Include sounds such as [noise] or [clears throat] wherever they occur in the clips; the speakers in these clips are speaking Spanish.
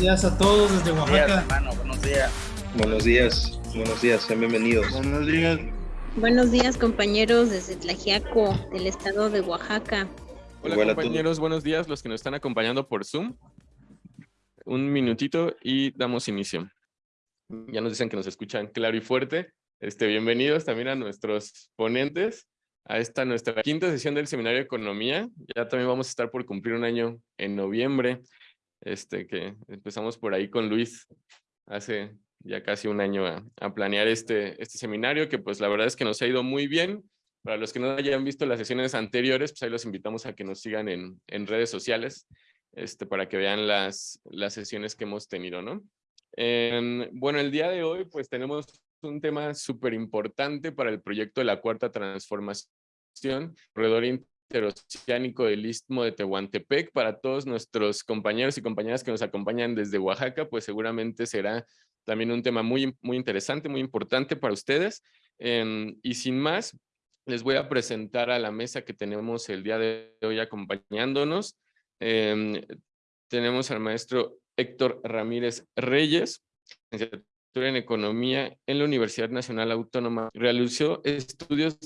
días a todos desde Oaxaca. buenos días. Buenos días, buenos días, sean bienvenidos. Buenos días. Buenos días, compañeros desde Tlajiaco, del estado de Oaxaca. Hola, compañeros, buenos días, los que nos están acompañando por Zoom. Un minutito y damos inicio. Ya nos dicen que nos escuchan claro y fuerte. Este, bienvenidos también a nuestros ponentes a esta nuestra quinta sesión del Seminario de Economía. Ya también vamos a estar por cumplir un año en noviembre, este, que empezamos por ahí con Luis hace ya casi un año a, planear este, este seminario, que pues la verdad es que nos ha ido muy bien. Para los que no hayan visto las sesiones anteriores, pues ahí los invitamos a que nos sigan en, en redes sociales este, para que vean las, las sesiones que hemos tenido, ¿no? Em, bueno, el día de hoy pues tenemos un tema súper importante para el proyecto de la Cuarta Transformación, corredor interoceánico del Istmo de Tehuantepec. Para todos nuestros compañeros y compañeras que nos acompañan desde Oaxaca, pues seguramente será también un tema muy, muy interesante, muy importante para ustedes. Em, y sin más, les voy a presentar a la mesa que tenemos el día de hoy acompañándonos. Em, tenemos al maestro Héctor Ramírez Reyes, en Economía en la Universidad Nacional Autónoma. Realizó estudios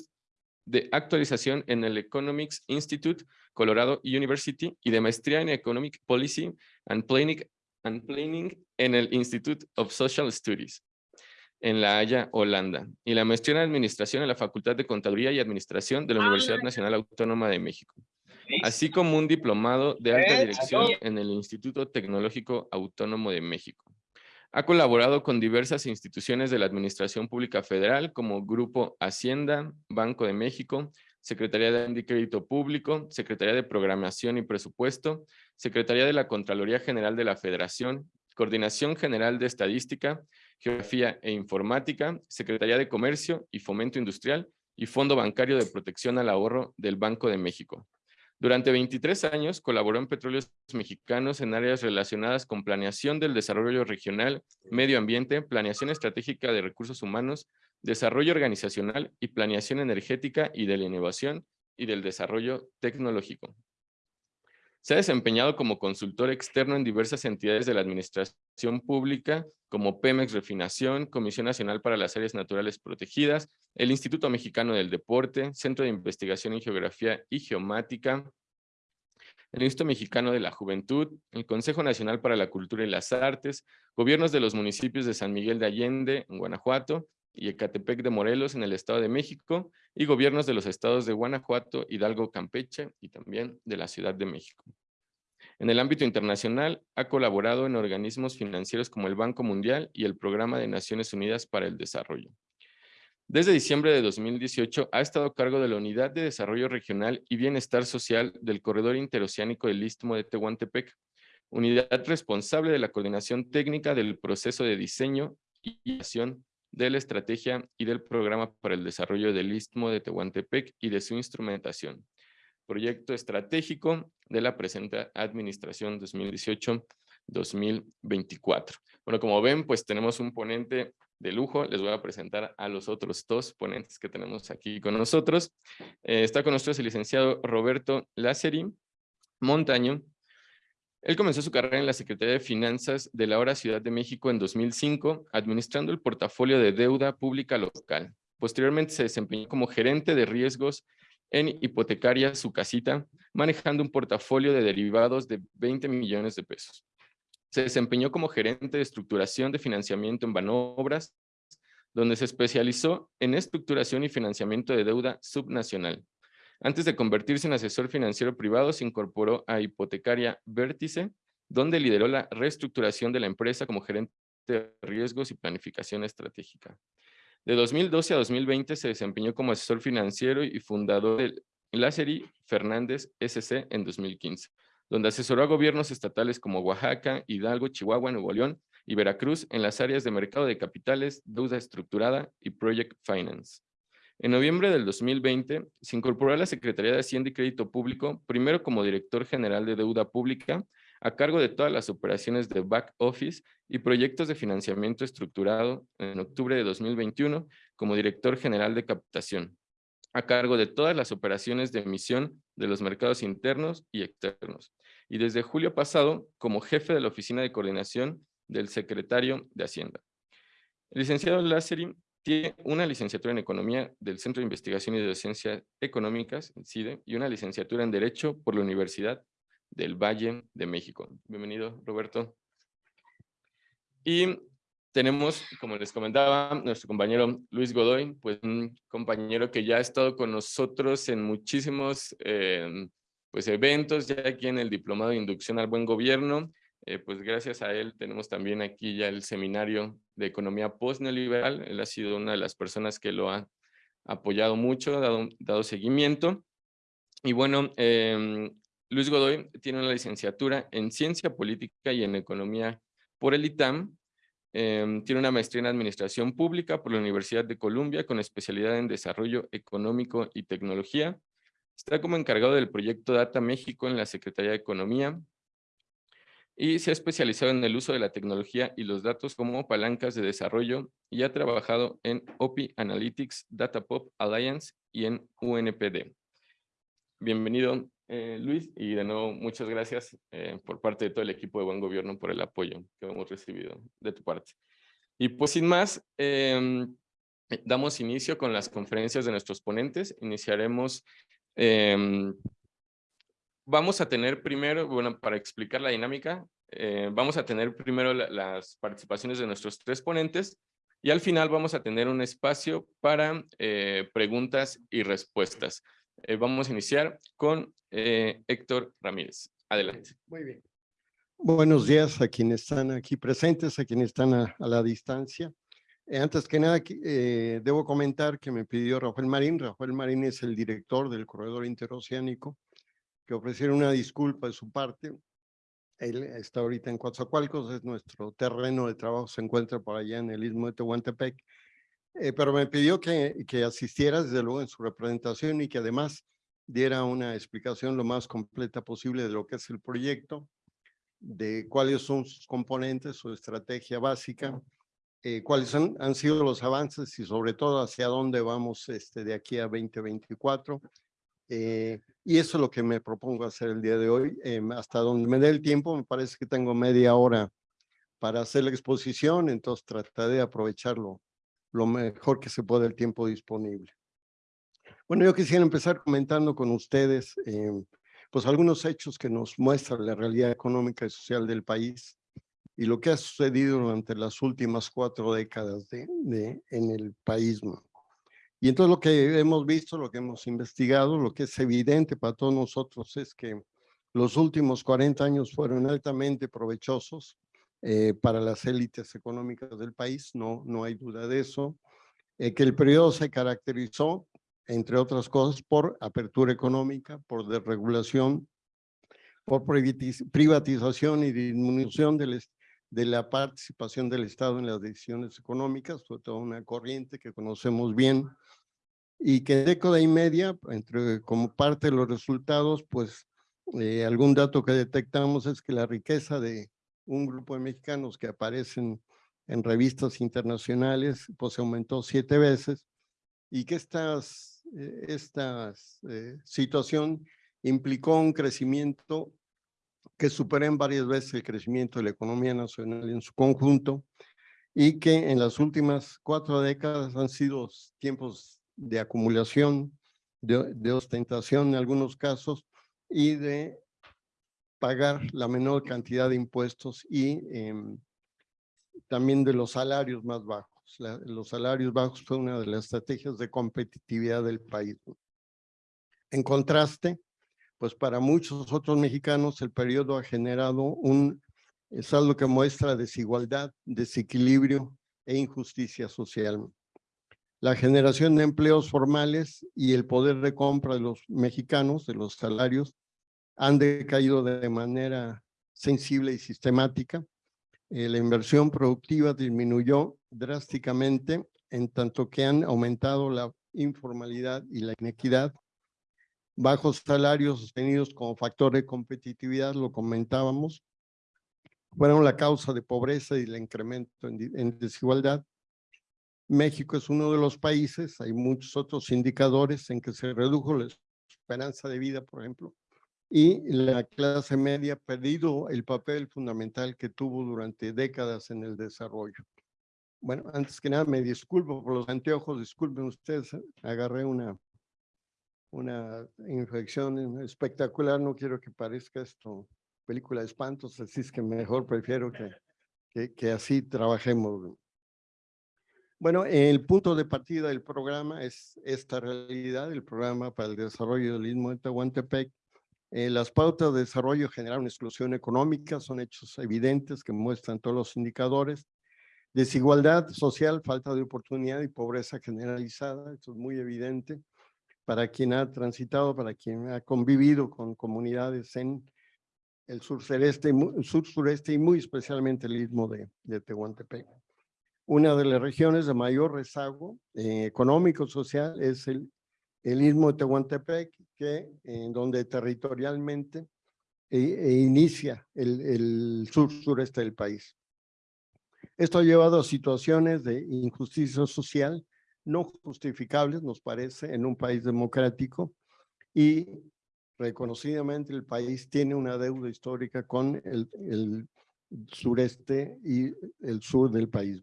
de actualización en el Economics Institute, Colorado University, y de maestría en Economic Policy and Planning, and Planning en el Institute of Social Studies, en La Haya, Holanda, y la maestría en Administración en la Facultad de Contaduría y Administración de la Universidad Nacional Autónoma de México así como un diplomado de alta dirección en el Instituto Tecnológico Autónomo de México. Ha colaborado con diversas instituciones de la Administración Pública Federal como Grupo Hacienda, Banco de México, Secretaría de Crédito Público, Secretaría de Programación y Presupuesto, Secretaría de la Contraloría General de la Federación, Coordinación General de Estadística, Geografía e Informática, Secretaría de Comercio y Fomento Industrial y Fondo Bancario de Protección al Ahorro del Banco de México. Durante 23 años colaboró en Petróleos Mexicanos en áreas relacionadas con planeación del desarrollo regional, medio ambiente, planeación estratégica de recursos humanos, desarrollo organizacional y planeación energética y de la innovación y del desarrollo tecnológico. Se ha desempeñado como consultor externo en diversas entidades de la administración pública, como Pemex Refinación, Comisión Nacional para las Áreas Naturales Protegidas, el Instituto Mexicano del Deporte, Centro de Investigación en Geografía y Geomática, el Instituto Mexicano de la Juventud, el Consejo Nacional para la Cultura y las Artes, gobiernos de los municipios de San Miguel de Allende, en Guanajuato, y Ecatepec de Morelos en el Estado de México y gobiernos de los estados de Guanajuato, Hidalgo, Campeche y también de la Ciudad de México. En el ámbito internacional, ha colaborado en organismos financieros como el Banco Mundial y el Programa de Naciones Unidas para el Desarrollo. Desde diciembre de 2018 ha estado a cargo de la Unidad de Desarrollo Regional y Bienestar Social del Corredor Interoceánico del Istmo de Tehuantepec, unidad responsable de la coordinación técnica del proceso de diseño y acción de la estrategia y del programa para el desarrollo del Istmo de Tehuantepec y de su instrumentación. Proyecto estratégico de la presente administración 2018-2024. Bueno, como ven, pues tenemos un ponente de lujo. Les voy a presentar a los otros dos ponentes que tenemos aquí con nosotros. Eh, está con nosotros el licenciado Roberto Lázari Montaño, él comenzó su carrera en la Secretaría de Finanzas de la ahora Ciudad de México en 2005, administrando el portafolio de deuda pública local. Posteriormente se desempeñó como gerente de riesgos en hipotecaria su casita, manejando un portafolio de derivados de 20 millones de pesos. Se desempeñó como gerente de estructuración de financiamiento en Banobras, donde se especializó en estructuración y financiamiento de deuda subnacional. Antes de convertirse en asesor financiero privado, se incorporó a Hipotecaria Vértice, donde lideró la reestructuración de la empresa como gerente de riesgos y planificación estratégica. De 2012 a 2020 se desempeñó como asesor financiero y fundador del Lázari Fernández SC en 2015, donde asesoró a gobiernos estatales como Oaxaca, Hidalgo, Chihuahua, Nuevo León y Veracruz en las áreas de mercado de capitales, deuda estructurada y project finance. En noviembre del 2020 se incorporó a la Secretaría de Hacienda y Crédito Público, primero como director general de deuda pública, a cargo de todas las operaciones de back office y proyectos de financiamiento estructurado en octubre de 2021 como director general de captación, a cargo de todas las operaciones de emisión de los mercados internos y externos. y desde julio pasado como jefe de la Oficina de Coordinación del Secretario de Hacienda. El licenciado Lázari tiene una licenciatura en Economía del Centro de Investigación y de Docencia Económicas, CIDE, y una licenciatura en Derecho por la Universidad del Valle de México. Bienvenido, Roberto. Y tenemos, como les comentaba, nuestro compañero Luis Godoy, pues un compañero que ya ha estado con nosotros en muchísimos eh, pues, eventos, ya aquí en el Diplomado de Inducción al Buen Gobierno, eh, pues gracias a él tenemos también aquí ya el seminario de economía post-neoliberal. Él ha sido una de las personas que lo ha apoyado mucho, dado, dado seguimiento. Y bueno, em, Luis Godoy tiene una licenciatura en Ciencia Política y en Economía por el ITAM. Em, tiene una maestría en Administración Pública por la Universidad de Columbia con especialidad en Desarrollo Económico y Tecnología. Está como encargado del proyecto Data México en la Secretaría de Economía y se ha especializado en el uso de la tecnología y los datos como palancas de desarrollo y ha trabajado en OPI Analytics, Datapop Alliance y en UNPD. Bienvenido, eh, Luis, y de nuevo muchas gracias eh, por parte de todo el equipo de Buen Gobierno por el apoyo que hemos recibido de tu parte. Y pues sin más, em, damos inicio con las conferencias de nuestros ponentes. Iniciaremos em, vamos a tener primero, bueno, para explicar la dinámica, eh, vamos a tener primero las participaciones de nuestros tres ponentes y al final vamos a tener un espacio para eh, preguntas y respuestas. Eh, vamos a iniciar con Héctor Ramírez. Adelante. Muy bien. Buenos días a quienes están aquí presentes, a quienes están a, a la distancia. antes que nada, debo comentar que me pidió Rafael Marín. Rafael Marín es el director del Corredor Interoceánico que ofrecieron una disculpa de su parte. Él está ahorita en Coatzacoalcos, es nuestro terreno de trabajo, se encuentra por allá en el istmo de Tehuantepec, eh, pero me pidió que, que asistiera desde luego en su representación y que además diera una explicación lo más completa posible de lo que es el proyecto, de cuáles son sus componentes, su estrategia básica, eh, cuáles han, han sido los avances y sobre todo hacia dónde vamos este, de aquí a 2024 eh, y eso es lo que me propongo hacer el día de hoy. Em, hasta donde me dé el tiempo, me parece que tengo media hora para hacer la exposición, entonces trataré de aprovecharlo lo mejor que se pueda el tiempo disponible. Bueno, yo quisiera empezar comentando con ustedes em, pues algunos hechos que nos muestran la realidad económica y social del país y lo que ha sucedido durante las últimas cuatro décadas en el país. Y entonces lo que hemos visto, lo que hemos investigado, lo que es evidente para todos nosotros es que los últimos 40 años fueron altamente provechosos eh, para las élites económicas del país, no, no hay duda de eso, eh, que el periodo se caracterizó, entre otras cosas, por apertura económica, por desregulación, por privatización y disminución del, de la participación del Estado en las decisiones económicas, fue toda una corriente que conocemos bien, y que década y media, entre, como parte de los resultados, pues eh, algún dato que detectamos es que la riqueza de un grupo de mexicanos que aparecen en revistas internacionales, pues aumentó siete veces y que estas, eh, esta eh, situación implicó un crecimiento que supera en varias veces el crecimiento de la economía nacional en su conjunto y que en las últimas cuatro décadas han sido tiempos de acumulación, de, ostentación en algunos casos y de pagar la menor cantidad de impuestos y em, también de los salarios más bajos. los salarios bajos fue una de las estrategias de competitividad del país. En contraste, pues para muchos otros mexicanos el periodo ha generado un saldo que muestra desigualdad, desequilibrio e injusticia social la generación de empleos formales y el poder de compra de los mexicanos, de los salarios, han decaído de manera sensible y sistemática. Eh, la inversión productiva disminuyó drásticamente en tanto que han aumentado la informalidad y la inequidad. Bajos salarios sostenidos como factor de competitividad, lo comentábamos, fueron la causa de pobreza y el incremento en desigualdad México es uno de los países, hay muchos otros indicadores en que se redujo la esperanza de vida, por ejemplo, y la clase media ha perdido el papel fundamental que tuvo durante décadas en el desarrollo. Bueno, antes que nada me disculpo por los anteojos, disculpen ustedes, agarré una, una infección espectacular, no quiero que parezca esto película de espantos, así es que mejor prefiero que, que, que así trabajemos. Bueno, el punto de partida del programa es esta realidad, el programa para el desarrollo del Istmo de Tehuantepec. Eh, las pautas de desarrollo generaron exclusión económica, son hechos evidentes que muestran todos los indicadores. Desigualdad social, falta de oportunidad y pobreza generalizada, esto es muy evidente para quien ha transitado, para quien ha convivido con comunidades en el sur, sureste, sur sureste y muy especialmente el istmo de, de Tehuantepec. Una de las regiones de mayor rezago eh, económico social es el, el istmo de Tehuantepec, que en donde territorialmente e, e inicia el, el sur sureste del país. Esto ha llevado a situaciones de injusticia social no justificables, nos parece, en un país democrático y reconocidamente el país tiene una deuda histórica con el, sureste y el sur del país.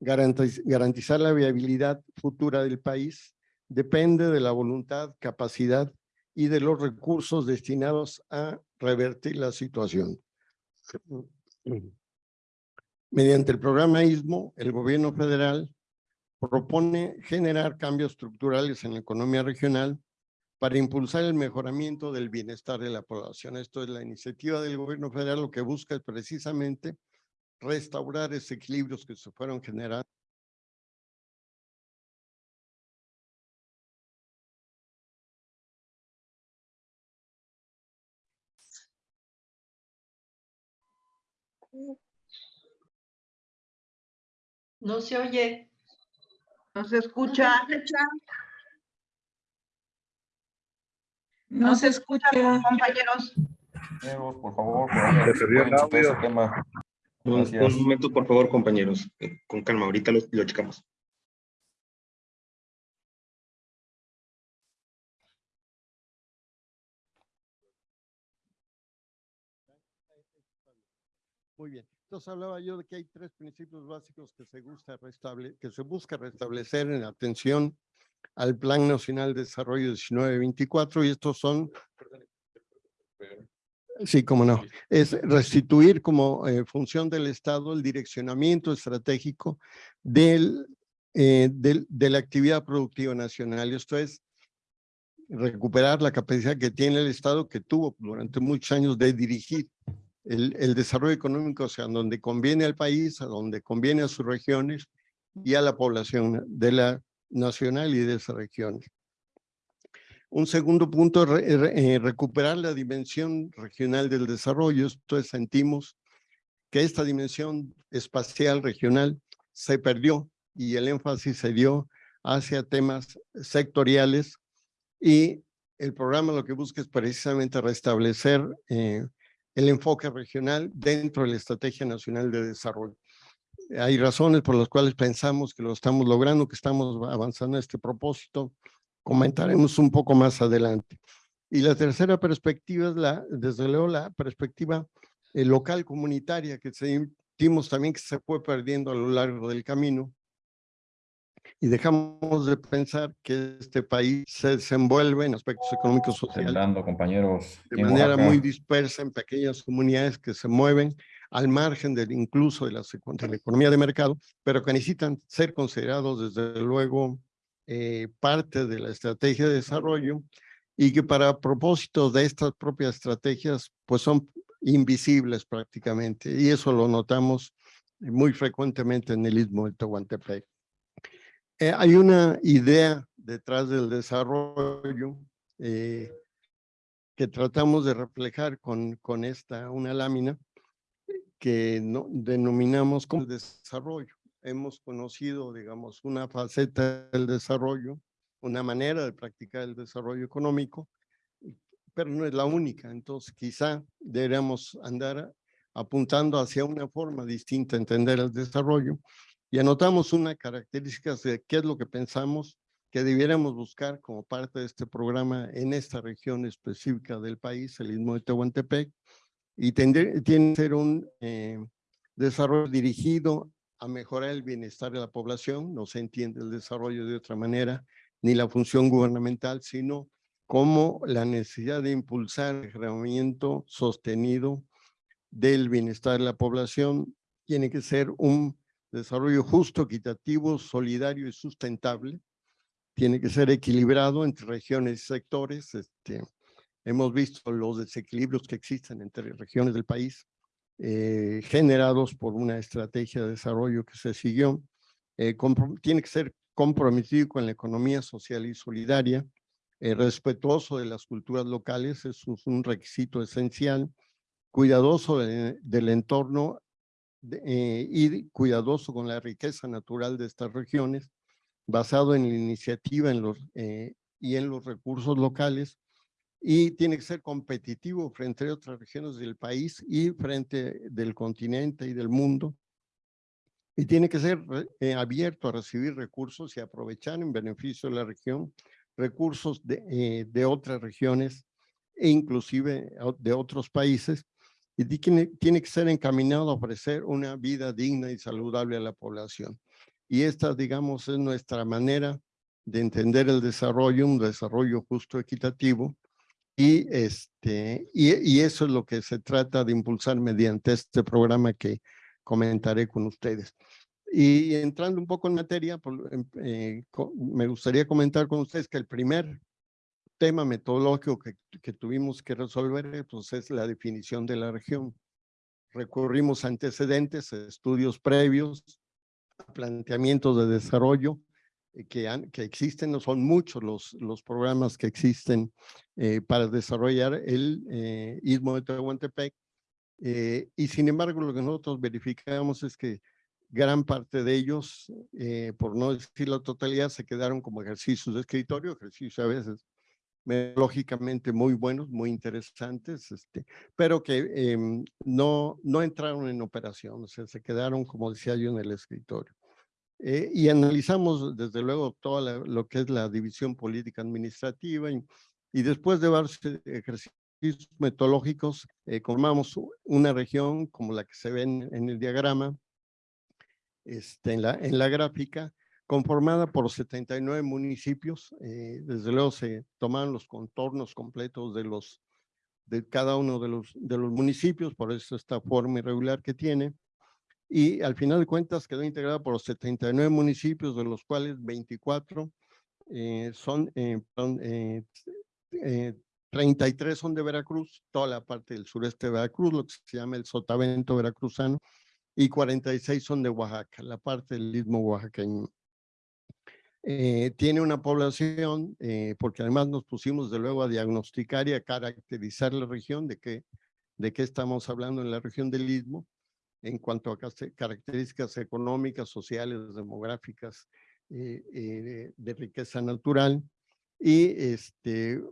garantizar la viabilidad futura del país depende de la voluntad, capacidad y de los recursos destinados a revertir la situación. [clears throat] Mediante el programa ISMO, el gobierno federal propone generar cambios estructurales en la economía regional para impulsar el mejoramiento del bienestar de la población. Esto es la iniciativa del gobierno federal, lo que busca es precisamente restaurar esos equilibrios que se fueron generando No se oye. No se escucha. No se escucha, compañeros. Por favor, por tema. Un, un, momento, por favor, compañeros. Eh, con calma, ahorita lo, lo checamos. Muy bien. Entonces hablaba yo de que hay tres principios básicos que se, gusta que se busca restablecer en atención al Plan Nacional de Desarrollo 1924 y estos son, sí, como no, es restituir como eh, función del Estado el direccionamiento estratégico del, eh, del, de la actividad productiva nacional. Esto es recuperar la capacidad que tiene el Estado que tuvo durante muchos años de dirigir el, desarrollo económico, sea, donde conviene al país, a donde conviene a sus regiones y a la población de la nacional y de esas regiones. Un segundo punto eh, recuperar la dimensión regional del desarrollo. Esto es, sentimos que esta dimensión espacial regional se perdió y el énfasis se dio hacia temas sectoriales y el programa lo que busca es precisamente restablecer eh, el enfoque regional dentro de la Estrategia Nacional de Desarrollo. Hay razones por las cuales pensamos que lo estamos logrando, que estamos avanzando en este propósito. Comentaremos un poco más adelante. Y la tercera perspectiva es, la, desde luego, la perspectiva eh, local comunitaria que sentimos también que se fue perdiendo a lo largo del camino y dejamos de pensar que este país se desenvuelve en aspectos económicos sociales. compañeros. De manera muy dispersa en pequeñas comunidades que se mueven al margen del incluso de la, de la economía de mercado, pero que necesitan ser considerados desde luego eh, parte de la estrategia de desarrollo y que para propósitos de estas propias estrategias pues son invisibles prácticamente y eso lo notamos muy frecuentemente en el istmo del Tehuantepec. Eh, hay una idea detrás del desarrollo eh, que tratamos de reflejar con, con esta, una lámina que no, denominamos como desarrollo. Hemos conocido, digamos, una faceta del desarrollo, una manera de practicar el desarrollo económico, pero no es la única. Entonces, quizá deberíamos andar apuntando hacia una forma distinta de entender el desarrollo y anotamos una característica de qué es lo que pensamos que debiéramos buscar como parte de este programa en esta región específica del país, el Istmo de Tehuantepec, y tendría, tiene que ser un eh, desarrollo dirigido a mejorar el bienestar de la población, no se entiende el desarrollo de otra manera, ni la función gubernamental, sino como la necesidad de impulsar el mejoramiento sostenido del bienestar de la población tiene que ser un desarrollo justo, equitativo, solidario y sustentable. Tiene que ser equilibrado entre regiones y sectores. Este, hemos visto los desequilibrios que existen entre regiones del país, eh, generados por una estrategia de desarrollo que se siguió. Eh, tiene que ser comprometido con la economía social y solidaria, eh, respetuoso de las culturas locales, eso es un requisito esencial, cuidadoso del entorno eh, y cuidadoso con la riqueza natural de estas regiones, basado en la iniciativa en los, eh, y en los recursos locales, y tiene que ser competitivo frente a otras regiones del país y frente del continente y del mundo, y tiene que ser eh, abierto a recibir recursos y aprovechar en beneficio de la región recursos de, de otras regiones e inclusive de otros países y tiene, que ser encaminado a ofrecer una vida digna y saludable a la población. Y esta, digamos, es nuestra manera de entender el desarrollo, un desarrollo justo, equitativo, y, este, y, eso es lo que se trata de impulsar mediante este programa que comentaré con ustedes. Y entrando un poco en materia, em, eh, me gustaría comentar con ustedes que el primer tema metodológico que, que tuvimos que resolver pues, es la definición de la región. Recurrimos a antecedentes, estudios previos, planteamientos de desarrollo eh, que, han, que existen, no son muchos los, los programas que existen eh, para desarrollar el eh, Istmo de Tehuantepec. Eh, y sin embargo, lo que nosotros verificamos es que gran parte de ellos, eh, por no decir la totalidad, se quedaron como ejercicios de escritorio, ejercicios a veces lógicamente muy buenos, muy interesantes, este, pero que em, no, no entraron en operación, o sea, se quedaron, como decía yo, en el escritorio. Eh, y analizamos, desde luego, todo lo que es la división política administrativa y, y después de varios ejercicios metodológicos, eh, formamos una región como la que se ve en, en el diagrama, este, en, la, en la gráfica, conformada por 79 municipios. Eh, desde luego se toman los contornos completos de, los, de cada uno de los, de los municipios, por eso esta forma irregular que tiene. Y al final de cuentas quedó integrada por los 79 municipios, de los cuales 24 eh, son, eh, 33 eh, son de Veracruz, toda la parte del sureste de Veracruz, lo que se llama el sotavento veracruzano, y 46 son de Oaxaca, la parte del istmo oaxaqueño. Eh, tiene una población, eh, porque además nos pusimos de luego a diagnosticar y a caracterizar la región, de qué, de qué estamos hablando en la región del Istmo, en cuanto a características económicas, sociales, demográficas, eh, de, riqueza natural. Y este,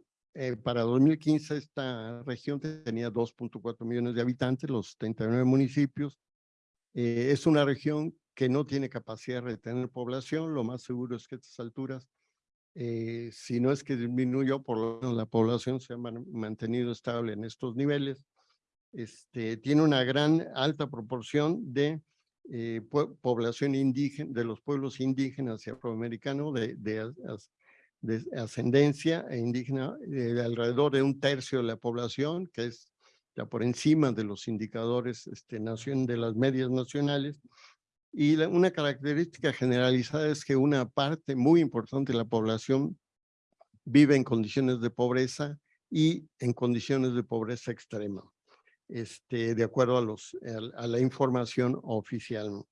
para 2015 esta región tenía 2.4 millones de habitantes, los 39 municipios. es una región que no tiene capacidad de retener población, lo más seguro es que a estas alturas, eh, si no es que disminuyó, por lo menos la población se ha mantenido estable en estos niveles. Este, tiene una gran alta proporción de eh, población indígena, de los pueblos indígenas y afroamericanos de, de, de ascendencia e indígena, de alrededor de un tercio de la población, que es ya por encima de los indicadores este, de las medias nacionales, y una característica generalizada es que una parte muy importante de la población vive en condiciones de pobreza y en condiciones de pobreza extrema, este, de acuerdo a, los, a, la información oficial.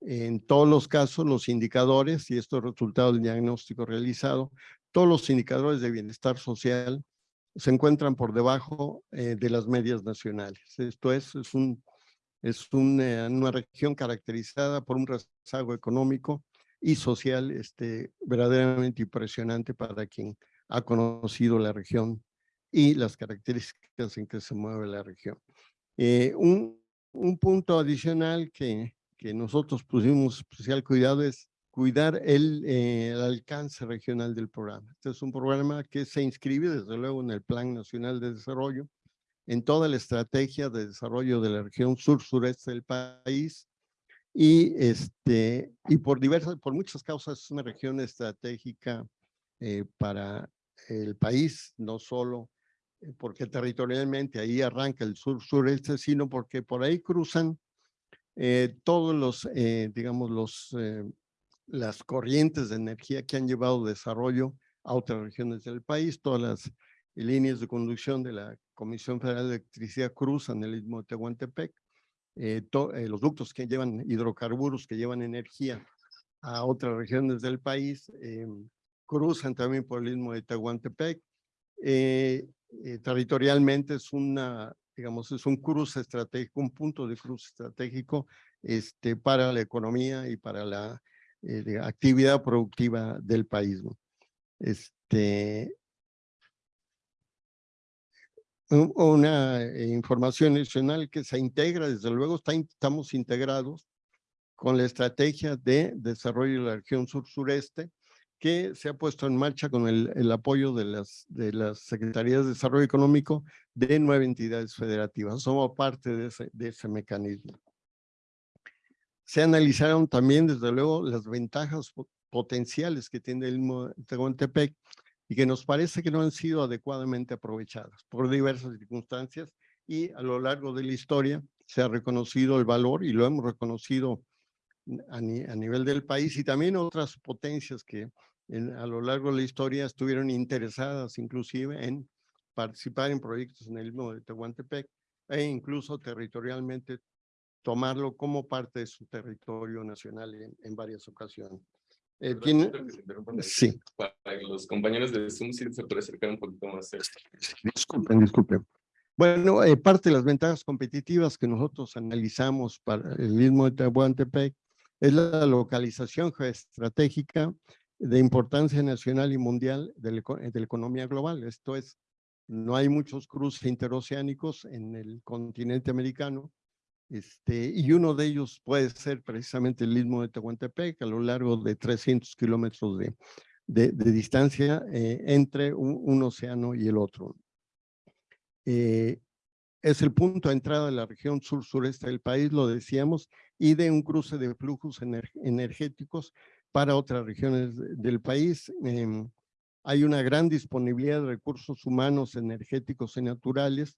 En todos los casos, los indicadores, y esto es resultado del diagnóstico realizado, todos los indicadores de bienestar social se encuentran por debajo eh, de las medias nacionales. Esto es, es un es una, región caracterizada por un rezago económico y social este, verdaderamente impresionante para quien ha conocido la región y las características en que se mueve la región. Eh, un, un, punto adicional que, que nosotros pusimos especial cuidado es cuidar el, eh, el alcance regional del programa. Este es un programa que se inscribe desde luego en el Plan Nacional de Desarrollo, en toda la estrategia de desarrollo de la región sur-sureste del país. Y, este, y por, diversas, por muchas causas es una región estratégica eh, para el país, no solo eh, porque territorialmente ahí arranca el sur-sureste, sino porque por ahí cruzan eh, todos los, digamos, los, las corrientes de energía que han llevado desarrollo a otras regiones del país, todas las líneas de conducción de la Comisión Federal de Electricidad cruzan el istmo de Tehuantepec, eh, eh, los ductos que llevan hidrocarburos, que llevan energía a otras regiones del país, eh, cruzan también por el istmo de Tehuantepec. territorialmente es una, digamos, es un cruce estratégico, un punto de cruce estratégico este, para la economía y para la actividad productiva del país. Este, una eh, información adicional que se integra, desde luego está, estamos integrados con la estrategia de desarrollo de la región sur-sureste que se ha puesto en marcha con el, el, apoyo de las, de las Secretarías de Desarrollo Económico de nueve entidades federativas. Somos parte de ese, de ese mecanismo. Se analizaron también, desde luego, las ventajas potenciales que tiene el Tehuantepec y que nos parece que no han sido adecuadamente aprovechadas por diversas circunstancias y a lo largo de la historia se ha reconocido el valor y lo hemos reconocido a, nivel del país y también otras potencias que a lo largo de la historia estuvieron interesadas inclusive en participar en proyectos en el mismo de Tehuantepec e incluso territorialmente tomarlo como parte de su territorio nacional en varias ocasiones. Eh, ¿tiene? Sí. Para los compañeros de Zoom, se puede acercar un poquito más. Disculpen, disculpen. Bueno, eh, parte de las ventajas competitivas que nosotros analizamos para el mismo de Tehuantepec es la localización geoestratégica de importancia nacional y mundial de la, de la economía global. Esto es, no hay muchos cruces interoceánicos en el continente americano este, y uno de ellos puede ser precisamente el istmo de Tehuantepec, a lo largo de 300 kilómetros de, de, distancia eh, entre un, océano y el otro. Eh, es el punto de entrada de la región sur-sureste del país, lo decíamos, y de un cruce de flujos energéticos para otras regiones del país. Em, hay una gran disponibilidad de recursos humanos, energéticos y naturales,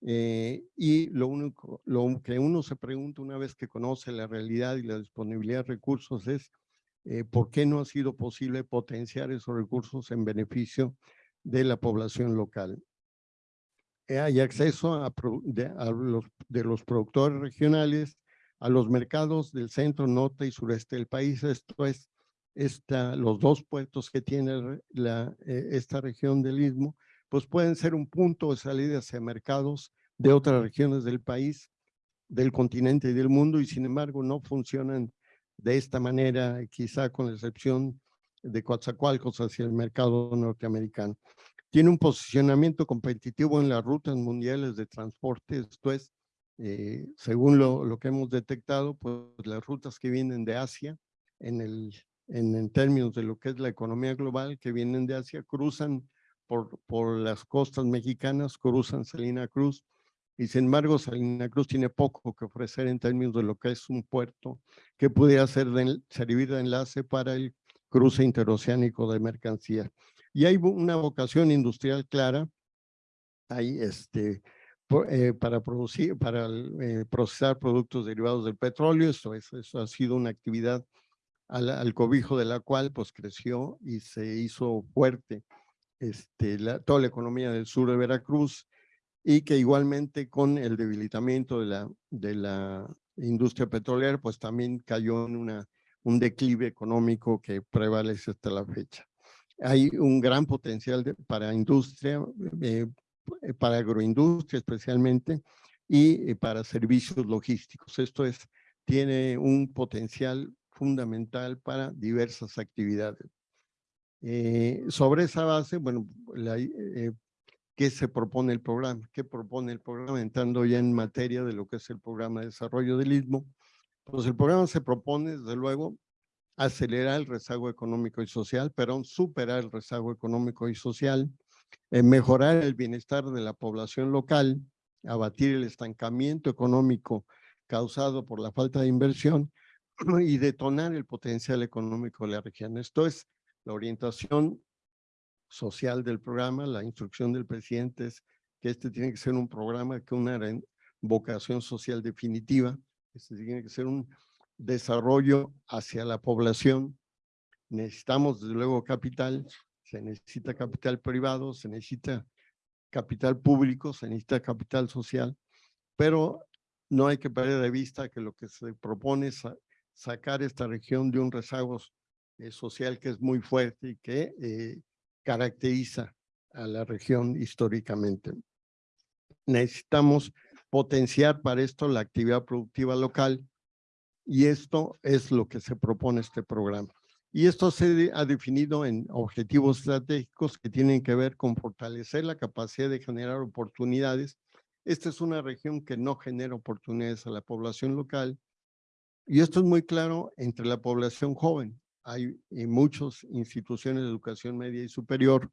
eh, y lo único, lo que uno se pregunta una vez que conoce la realidad y la disponibilidad de recursos es eh, por qué no ha sido posible potenciar esos recursos en beneficio de la población local. Eh, hay acceso a, de, los, de los productores regionales a los mercados del centro, norte y sureste del país. Esto es esta, los dos puertos que tiene la, esta región del Istmo pues pueden ser un punto de salida hacia mercados de otras regiones del país, del continente y del mundo, y sin embargo no funcionan de esta manera, quizá con la excepción de Coatzacoalcos hacia el mercado norteamericano. Tiene un posicionamiento competitivo en las rutas mundiales de transporte, esto es, eh, según lo, que hemos detectado, pues las rutas que vienen de Asia, en, el, en términos de lo que es la economía global, que vienen de Asia, cruzan por, por las costas mexicanas, cruzan Salina Cruz, y sin embargo Salina Cruz tiene poco que ofrecer en términos de lo que es un puerto que pudiera ser servir de enlace para el cruce interoceánico de mercancías. Y hay una vocación industrial clara ahí este, eh, para, producir, para eh, procesar productos derivados del petróleo. Eso, eso ha sido una actividad al, al, cobijo de la cual pues creció y se hizo fuerte este, la, toda la economía del sur de Veracruz y que igualmente con el debilitamiento de la, de la industria petrolera, pues también cayó en una, un declive económico que prevalece hasta la fecha. Hay un gran potencial de, para industria, eh, para agroindustria especialmente, y eh, para servicios logísticos. Esto es, tiene un potencial fundamental para diversas actividades. Eh, sobre esa base, bueno, la, eh, ¿qué se propone el programa? ¿Qué propone el programa? Entrando ya en materia de lo que es el programa de desarrollo del Istmo. Pues el programa se propone, desde luego, acelerar el rezago económico y social, pero superar el rezago económico y social, eh, mejorar el bienestar de la población local, abatir el estancamiento económico causado por la falta de inversión [clears throat] y detonar el potencial económico de la región. Esto es la orientación social del programa, la instrucción del presidente es que este tiene que ser un programa con una vocación social definitiva, este tiene que ser un desarrollo hacia la población. Necesitamos desde luego capital, se necesita capital privado, se necesita capital público, se necesita capital social, pero no hay que perder de vista que lo que se propone es sacar esta región de un rezago eh, social que es muy fuerte y que eh, caracteriza a la región históricamente. Necesitamos potenciar para esto la actividad productiva local y esto es lo que se propone este programa. Y esto se ha definido en objetivos estratégicos que tienen que ver con fortalecer la capacidad de generar oportunidades. Esta es una región que no genera oportunidades a la población local. Y esto es muy claro entre la población joven. Hay muchas instituciones de educación media y superior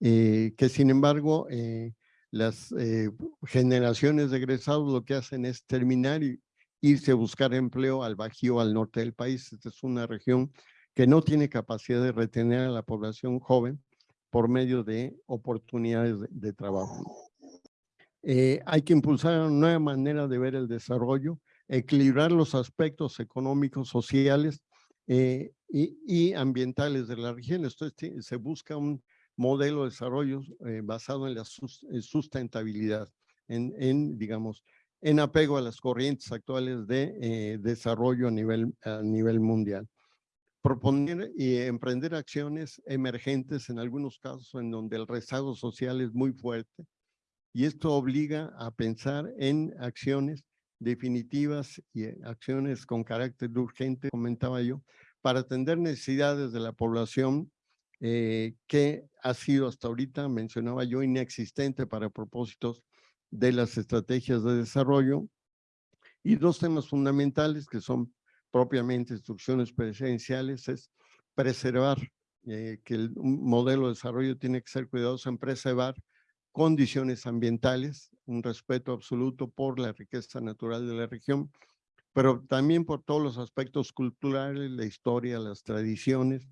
eh, que sin embargo eh, las eh, generaciones de egresados lo que hacen es terminar y irse a buscar empleo al Bajío, al norte del país. Esta es una región que no tiene capacidad de retener a la población joven por medio de oportunidades de, trabajo. Eh, hay que impulsar una nueva manera de ver el desarrollo, equilibrar los aspectos económicos, sociales eh, y, ambientales de la región. Esto se busca un modelo de desarrollo eh, basado en la sustentabilidad, en, en, digamos, en apego a las corrientes actuales de desarrollo a nivel, a nivel mundial proponer y emprender acciones emergentes en algunos casos en donde el rezago social es muy fuerte y esto obliga a pensar en acciones definitivas y acciones con carácter urgente, comentaba yo, para atender necesidades de la población eh, que ha sido hasta ahorita, mencionaba yo, inexistente para propósitos de las estrategias de desarrollo. Y dos temas fundamentales que son propiamente instrucciones presenciales es preservar eh, que el modelo de desarrollo tiene que ser cuidadoso en preservar condiciones ambientales, un respeto absoluto por la riqueza natural de la región, pero también por todos los aspectos culturales, la historia, las tradiciones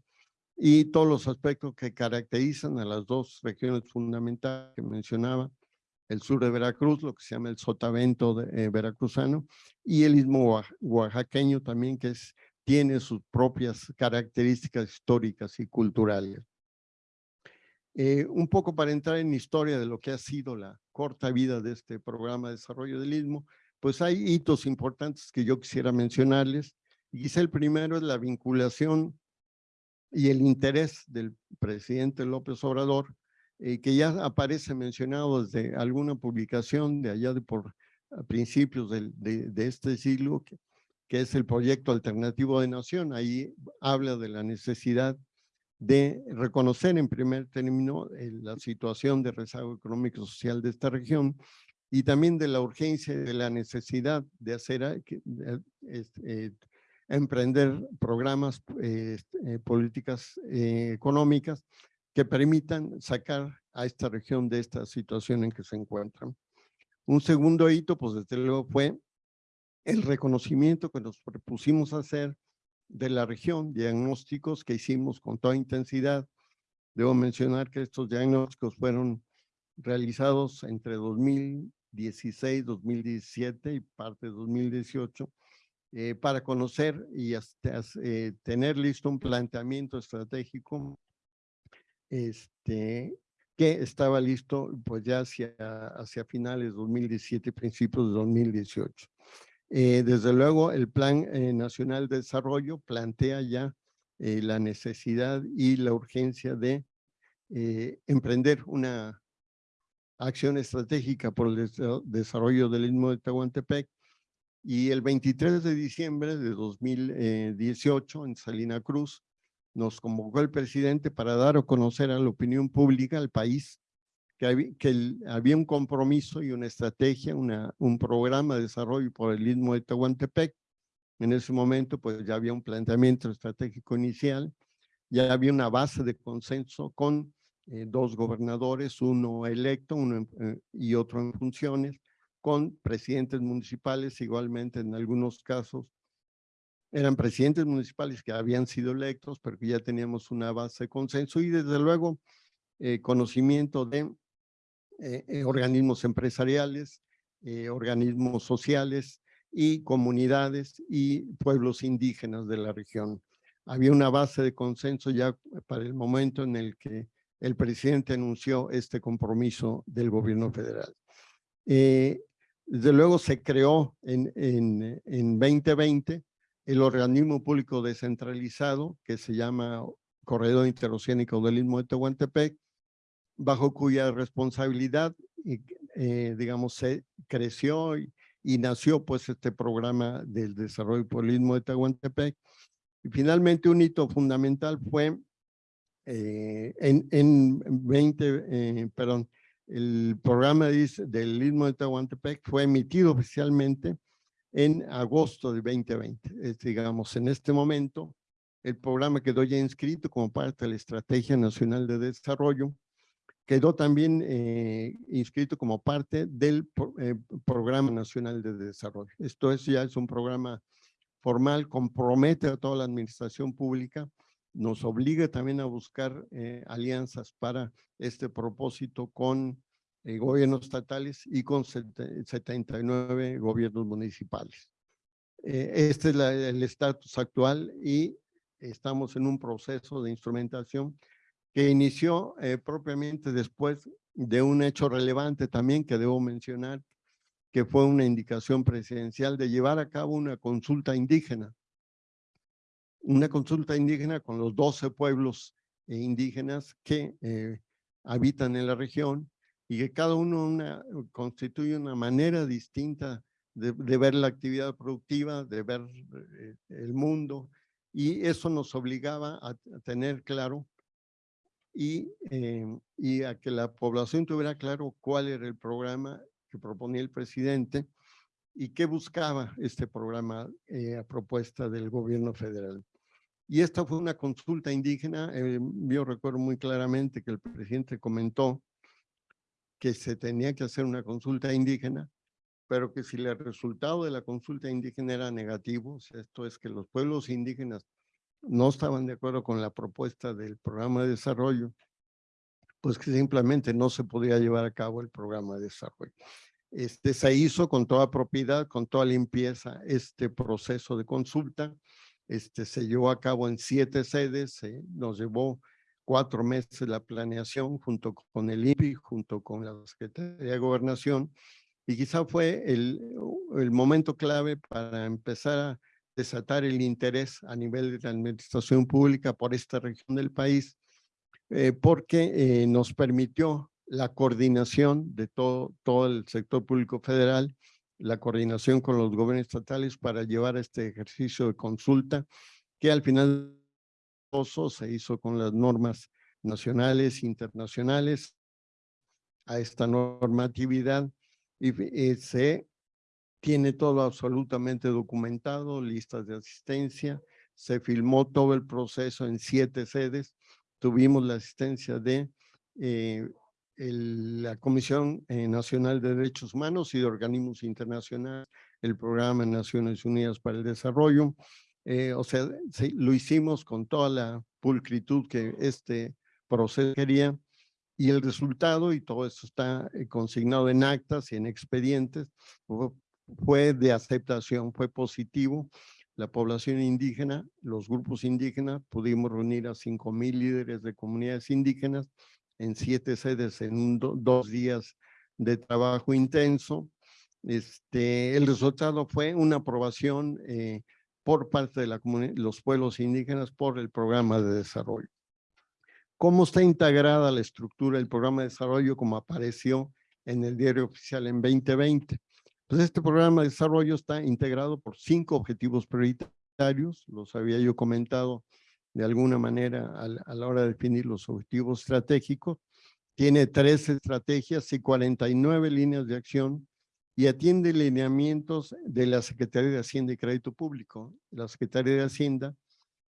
y todos los aspectos que caracterizan a las dos regiones fundamentales que mencionaba, el sur de Veracruz, lo que se llama el sotavento de, eh, veracruzano, y el istmo oaxaqueño también, que es, tiene sus propias características históricas y culturales. Eh, un poco para entrar en historia de lo que ha sido la corta vida de este programa de desarrollo del istmo, pues hay hitos importantes que yo quisiera mencionarles. Y quizá el primero es la vinculación y el interés del presidente López Obrador eh, que ya aparece mencionado desde alguna publicación de allá de por principios de, este siglo, que, que, es el proyecto alternativo de nación. Ahí habla de la necesidad de reconocer en primer término eh, la situación de rezago económico social de esta región y también de la urgencia y de la necesidad de hacer, eh, emprender programas, políticas económicas que permitan sacar a esta región de esta situación en que se encuentran. Un segundo hito, pues desde luego fue el reconocimiento que nos propusimos hacer de la región, diagnósticos que hicimos con toda intensidad. Debo mencionar que estos diagnósticos fueron realizados entre 2016, 2017 y parte de 2018 eh, para conocer y hasta, eh, tener listo un planteamiento estratégico este, que estaba listo pues ya hacia, hacia finales de 2017, principios de 2018. Eh, desde luego, el Plan eh, Nacional de Desarrollo plantea ya eh, la necesidad y la urgencia de emprender una acción estratégica por el desarrollo del Istmo de Tehuantepec. Y el 23 de diciembre de 2018 en Salina Cruz nos convocó el presidente para dar a conocer a la opinión pública, al país, que, que había un compromiso y una estrategia, una, un programa de desarrollo por el Istmo de Tehuantepec, En ese momento, pues ya había un planteamiento estratégico inicial, ya había una base de consenso con eh, dos gobernadores, uno electo uno eh, y otro en funciones, con presidentes municipales, igualmente en algunos casos. Eran presidentes municipales que habían sido electos, pero que ya teníamos una base de consenso y desde luego eh, conocimiento de organismos empresariales, organismos sociales y comunidades y pueblos indígenas de la región. Había una base de consenso ya para el momento en el que el presidente anunció este compromiso del gobierno federal. Eh, desde luego se creó en, en, en 2020 el organismo público descentralizado que se llama Corredor Interoceánico del Istmo de Tehuantepec, bajo cuya responsabilidad, eh, digamos, se creció y, y, nació pues este programa del desarrollo Istmo de Tehuantepec. Y finalmente un hito fundamental fue eh, en, en 20, eh, perdón, el programa del Istmo de Tehuantepec fue emitido oficialmente en agosto de 2020. Es, digamos, en este momento, el programa quedó ya inscrito como parte de la Estrategia Nacional de Desarrollo, quedó también eh, inscrito como parte del Programa Nacional de Desarrollo. Esto es, ya es un programa formal, compromete a toda la administración pública nos obliga también a buscar eh, alianzas para este propósito con eh, gobiernos estatales y con 79 gobiernos municipales. Eh, este es el estatus actual y estamos en un proceso de instrumentación que inició propiamente después de un hecho relevante también que debo mencionar, que fue una indicación presidencial de llevar a cabo una consulta indígena. Una consulta indígena con los 12 pueblos eh, indígenas que eh, habitan en la región y que cada uno una, constituye una manera distinta de, ver la actividad productiva, de ver eh, el mundo, y eso nos obligaba a, tener claro y, y a que la población tuviera claro cuál era el programa que proponía el presidente y qué buscaba este programa a propuesta del gobierno federal. Y esta fue una consulta indígena. Eh, yo recuerdo muy claramente que el presidente comentó que se tenía que hacer una consulta indígena, pero que si el resultado de la consulta indígena era negativo, esto es que los pueblos indígenas no estaban de acuerdo con la propuesta del programa de desarrollo, pues que simplemente no se podía llevar a cabo el programa de desarrollo. Este, se hizo con toda propiedad, con toda limpieza, este proceso de consulta este, se llevó a cabo en siete sedes, nos llevó cuatro meses la planeación junto con el INPI, junto con la Secretaría de Gobernación, y quizá fue el momento clave para empezar a desatar el interés a nivel de la administración pública por esta región del país, eh, porque eh, nos permitió la coordinación de todo, todo el sector público federal la coordinación con los gobiernos estatales para llevar este ejercicio de consulta que al final se hizo con las normas nacionales, internacionales, a esta normatividad y eh, se tiene todo absolutamente documentado, listas de asistencia, se filmó todo el proceso en siete sedes, tuvimos la asistencia de eh, la Comisión eh, Nacional de Derechos Humanos y de organismos internacionales, el Programa de Naciones Unidas para el Desarrollo. Eh, o sea, lo hicimos con toda la pulcritud que este proceso quería y el resultado, y todo esto está eh, consignado en actas y en expedientes, fue de aceptación, fue positivo. La población indígena, los grupos indígenas, pudimos reunir a 5.000 líderes de comunidades indígenas en siete sedes en dos días de trabajo intenso. Este, el resultado fue una aprobación eh, por parte de los pueblos indígenas por el programa de desarrollo. ¿Cómo está integrada la estructura del programa de desarrollo como apareció en el diario oficial en 2020? Pues este programa de desarrollo está integrado por cinco objetivos prioritarios, los había yo comentado de alguna manera a, la hora de definir los objetivos estratégicos. Tiene tres estrategias y 49 líneas de acción y atiende lineamientos de la Secretaría de Hacienda y Crédito Público. La Secretaría de Hacienda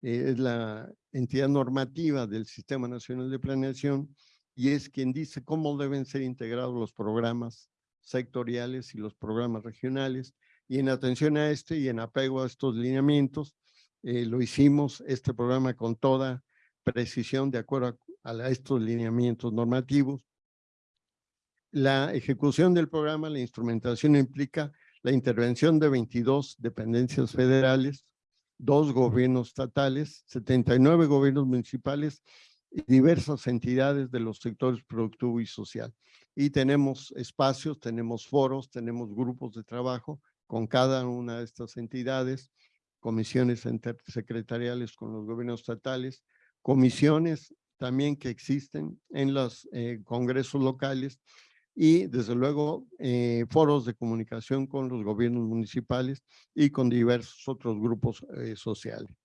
eh, es la entidad normativa del Sistema Nacional de Planeación y es quien dice cómo deben ser integrados los programas sectoriales y los programas regionales. Y en atención a este y en apego a estos lineamientos, eh, lo hicimos este programa con toda precisión de acuerdo a, a estos lineamientos normativos. La ejecución del programa, la instrumentación implica la intervención de 22 dependencias federales, dos gobiernos estatales, 79 gobiernos municipales y diversas entidades de los sectores productivo y social. Y tenemos espacios, tenemos foros, tenemos grupos de trabajo con cada una de estas entidades, comisiones secretariales con los gobiernos estatales, comisiones también que existen en los eh, congresos locales y desde luego eh, foros de comunicación con los gobiernos municipales y con diversos otros grupos eh, sociales,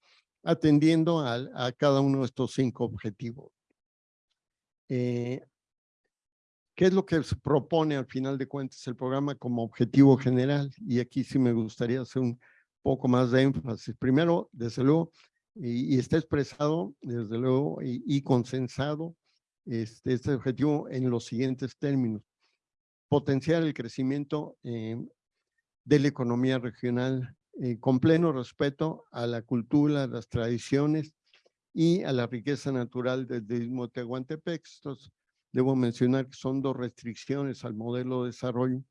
atendiendo a, a, cada uno de estos cinco objetivos. ¿Qué es lo que propone al final de cuentas el programa como objetivo general? Y aquí sí me gustaría hacer un poco más de énfasis. Primero, desde luego, y, y está expresado, desde luego, y, y consensado este, este objetivo en los siguientes términos potenciar el crecimiento eh, de la economía regional eh, con pleno respeto a la cultura, las tradiciones y a la riqueza natural del istmo de Tehuantepec. Estos, debo mencionar que son dos restricciones al modelo de desarrollo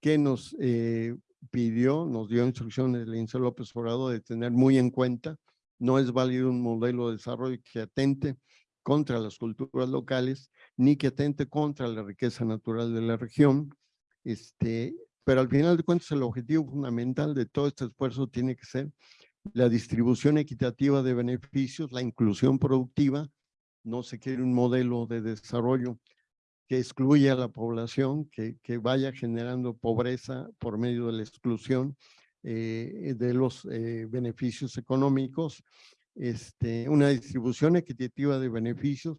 que nos eh, pidió, nos dio instrucciones el INSE López Obrador de tener muy en cuenta. No es válido un modelo de desarrollo que atente contra las culturas locales, ni que atente contra la riqueza natural de la región. Este, pero al final de cuentas el objetivo fundamental de todo este esfuerzo tiene que ser la distribución equitativa de beneficios, la inclusión productiva. No se quiere un modelo de desarrollo que excluya a la población, que, vaya generando pobreza por medio de la exclusión eh, de los eh, beneficios económicos este, una distribución equitativa de beneficios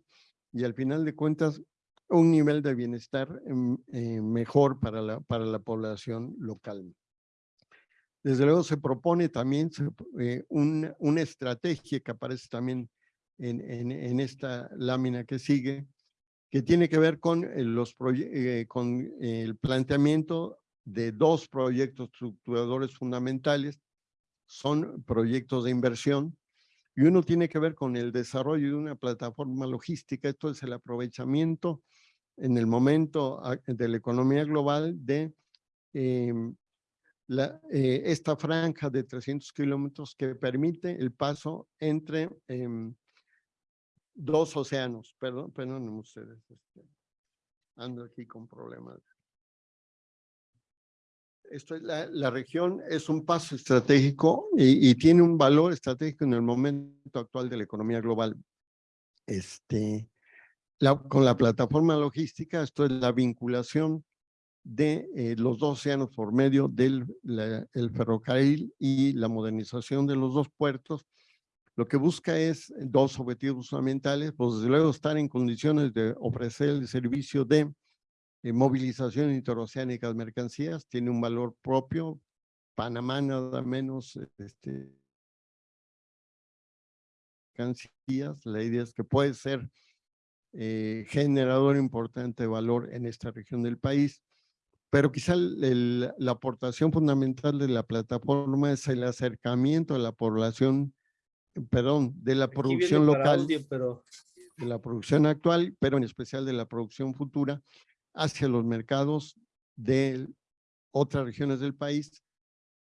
y al final de cuentas un nivel de bienestar em, eh, mejor para la, para la población local. Desde luego se propone también eh, una estrategia que aparece también en, en, en, esta lámina que sigue, que tiene que ver con, eh, los con el planteamiento de dos proyectos estructuradores fundamentales. Son proyectos de inversión y uno tiene que ver con el desarrollo de una plataforma logística. Esto es el aprovechamiento en el momento de la economía global de em, la, eh, esta franja de 300 kilómetros que permite el paso entre em, dos océanos. Perdón, perdón ustedes. Este, ando aquí con problemas esto es la, región es un paso estratégico y, tiene un valor estratégico en el momento actual de la economía global. Este, con la plataforma logística, esto es la vinculación de eh, los dos océanos por medio del el ferrocarril y la modernización de los dos puertos. Lo que busca es dos objetivos fundamentales, pues desde luego estar en condiciones de ofrecer el servicio de eh, movilización interoceánica de mercancías, tiene un valor propio. Panamá nada menos este, mercancías. La idea es que puede ser eh, generador importante de valor en esta región del país. Pero quizá la aportación fundamental de la plataforma es el acercamiento a la población, perdón, de la producción local, pero... de la producción actual, pero en especial de la producción futura, hacia los mercados de otras regiones del país.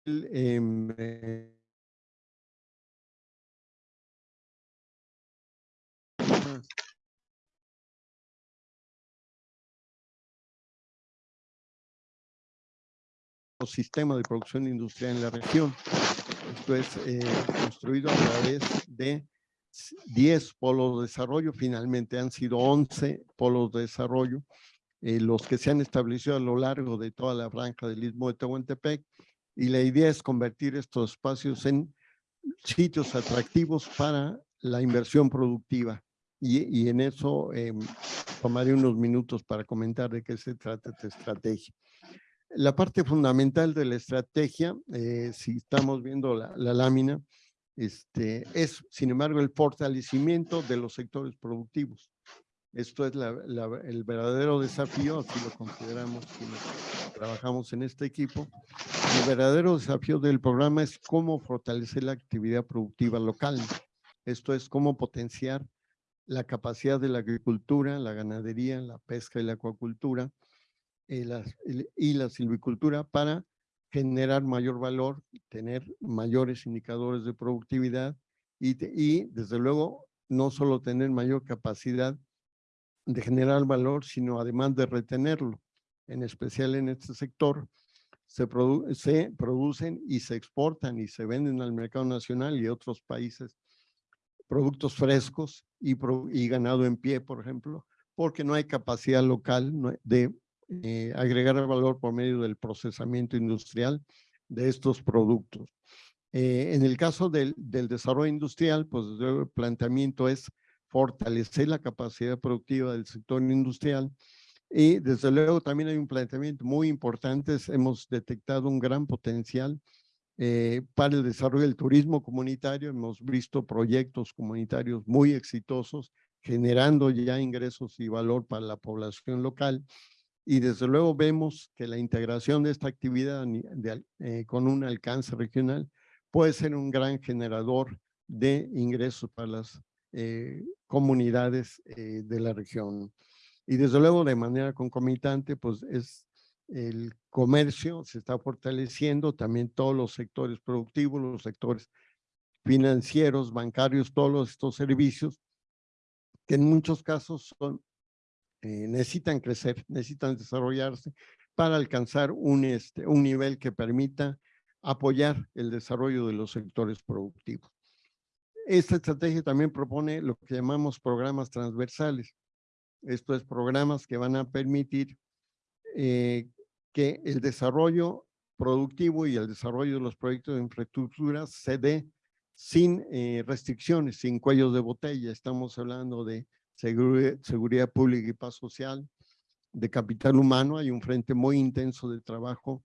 Em, eh, sistema de producción industrial en la región. Esto es eh, construido a través de 10 polos de desarrollo, finalmente han sido 11 polos de desarrollo eh, los que se han establecido a lo largo de toda la franja del Istmo de Tehuantepec y la idea es convertir estos espacios en sitios atractivos para la inversión productiva y, y en eso eh, tomaré unos minutos para comentar de qué se trata esta estrategia. La parte fundamental de la estrategia, eh, si estamos viendo la, lámina, este, es, sin embargo, el fortalecimiento de los sectores productivos. Esto es el verdadero desafío, así lo consideramos quienes trabajamos en este equipo. El verdadero desafío del programa es cómo fortalecer la actividad productiva local. Esto es cómo potenciar la capacidad de la agricultura, la ganadería, la pesca y la acuacultura y la silvicultura para generar mayor valor, tener mayores indicadores de productividad y, desde luego no solo tener mayor capacidad de generar valor, sino además de retenerlo. En especial en este sector, se, produ- se producen y se exportan y se venden al mercado nacional y otros países productos frescos y, ganado en pie, por ejemplo, porque no hay capacidad local de eh, agregar valor por medio del procesamiento industrial de estos productos. Eh, en el caso del, desarrollo industrial, pues el planteamiento es fortalecer la capacidad productiva del sector industrial y desde luego también hay un planteamiento muy importante, hemos detectado un gran potencial eh, para el desarrollo del turismo comunitario, hemos visto proyectos comunitarios muy exitosos generando ya ingresos y valor para la población local y desde luego vemos que la integración de esta actividad eh, con un alcance regional puede ser un gran generador de ingresos para las eh, comunidades eh, de la región. Y desde luego de manera concomitante, pues es el comercio se está fortaleciendo, también todos los sectores productivos, los sectores financieros, bancarios, todos estos servicios que en muchos casos son eh, necesitan crecer, necesitan desarrollarse para alcanzar un, este, un nivel que permita apoyar el desarrollo de los sectores productivos. Esta estrategia también propone lo que llamamos programas transversales. Esto es programas que van a permitir eh, que el desarrollo productivo y el desarrollo de los proyectos de infraestructura se dé sin eh, restricciones, sin cuellos de botella. Estamos hablando de seguri- seguridad pública y paz social, de capital humano. Hay un frente muy intenso de trabajo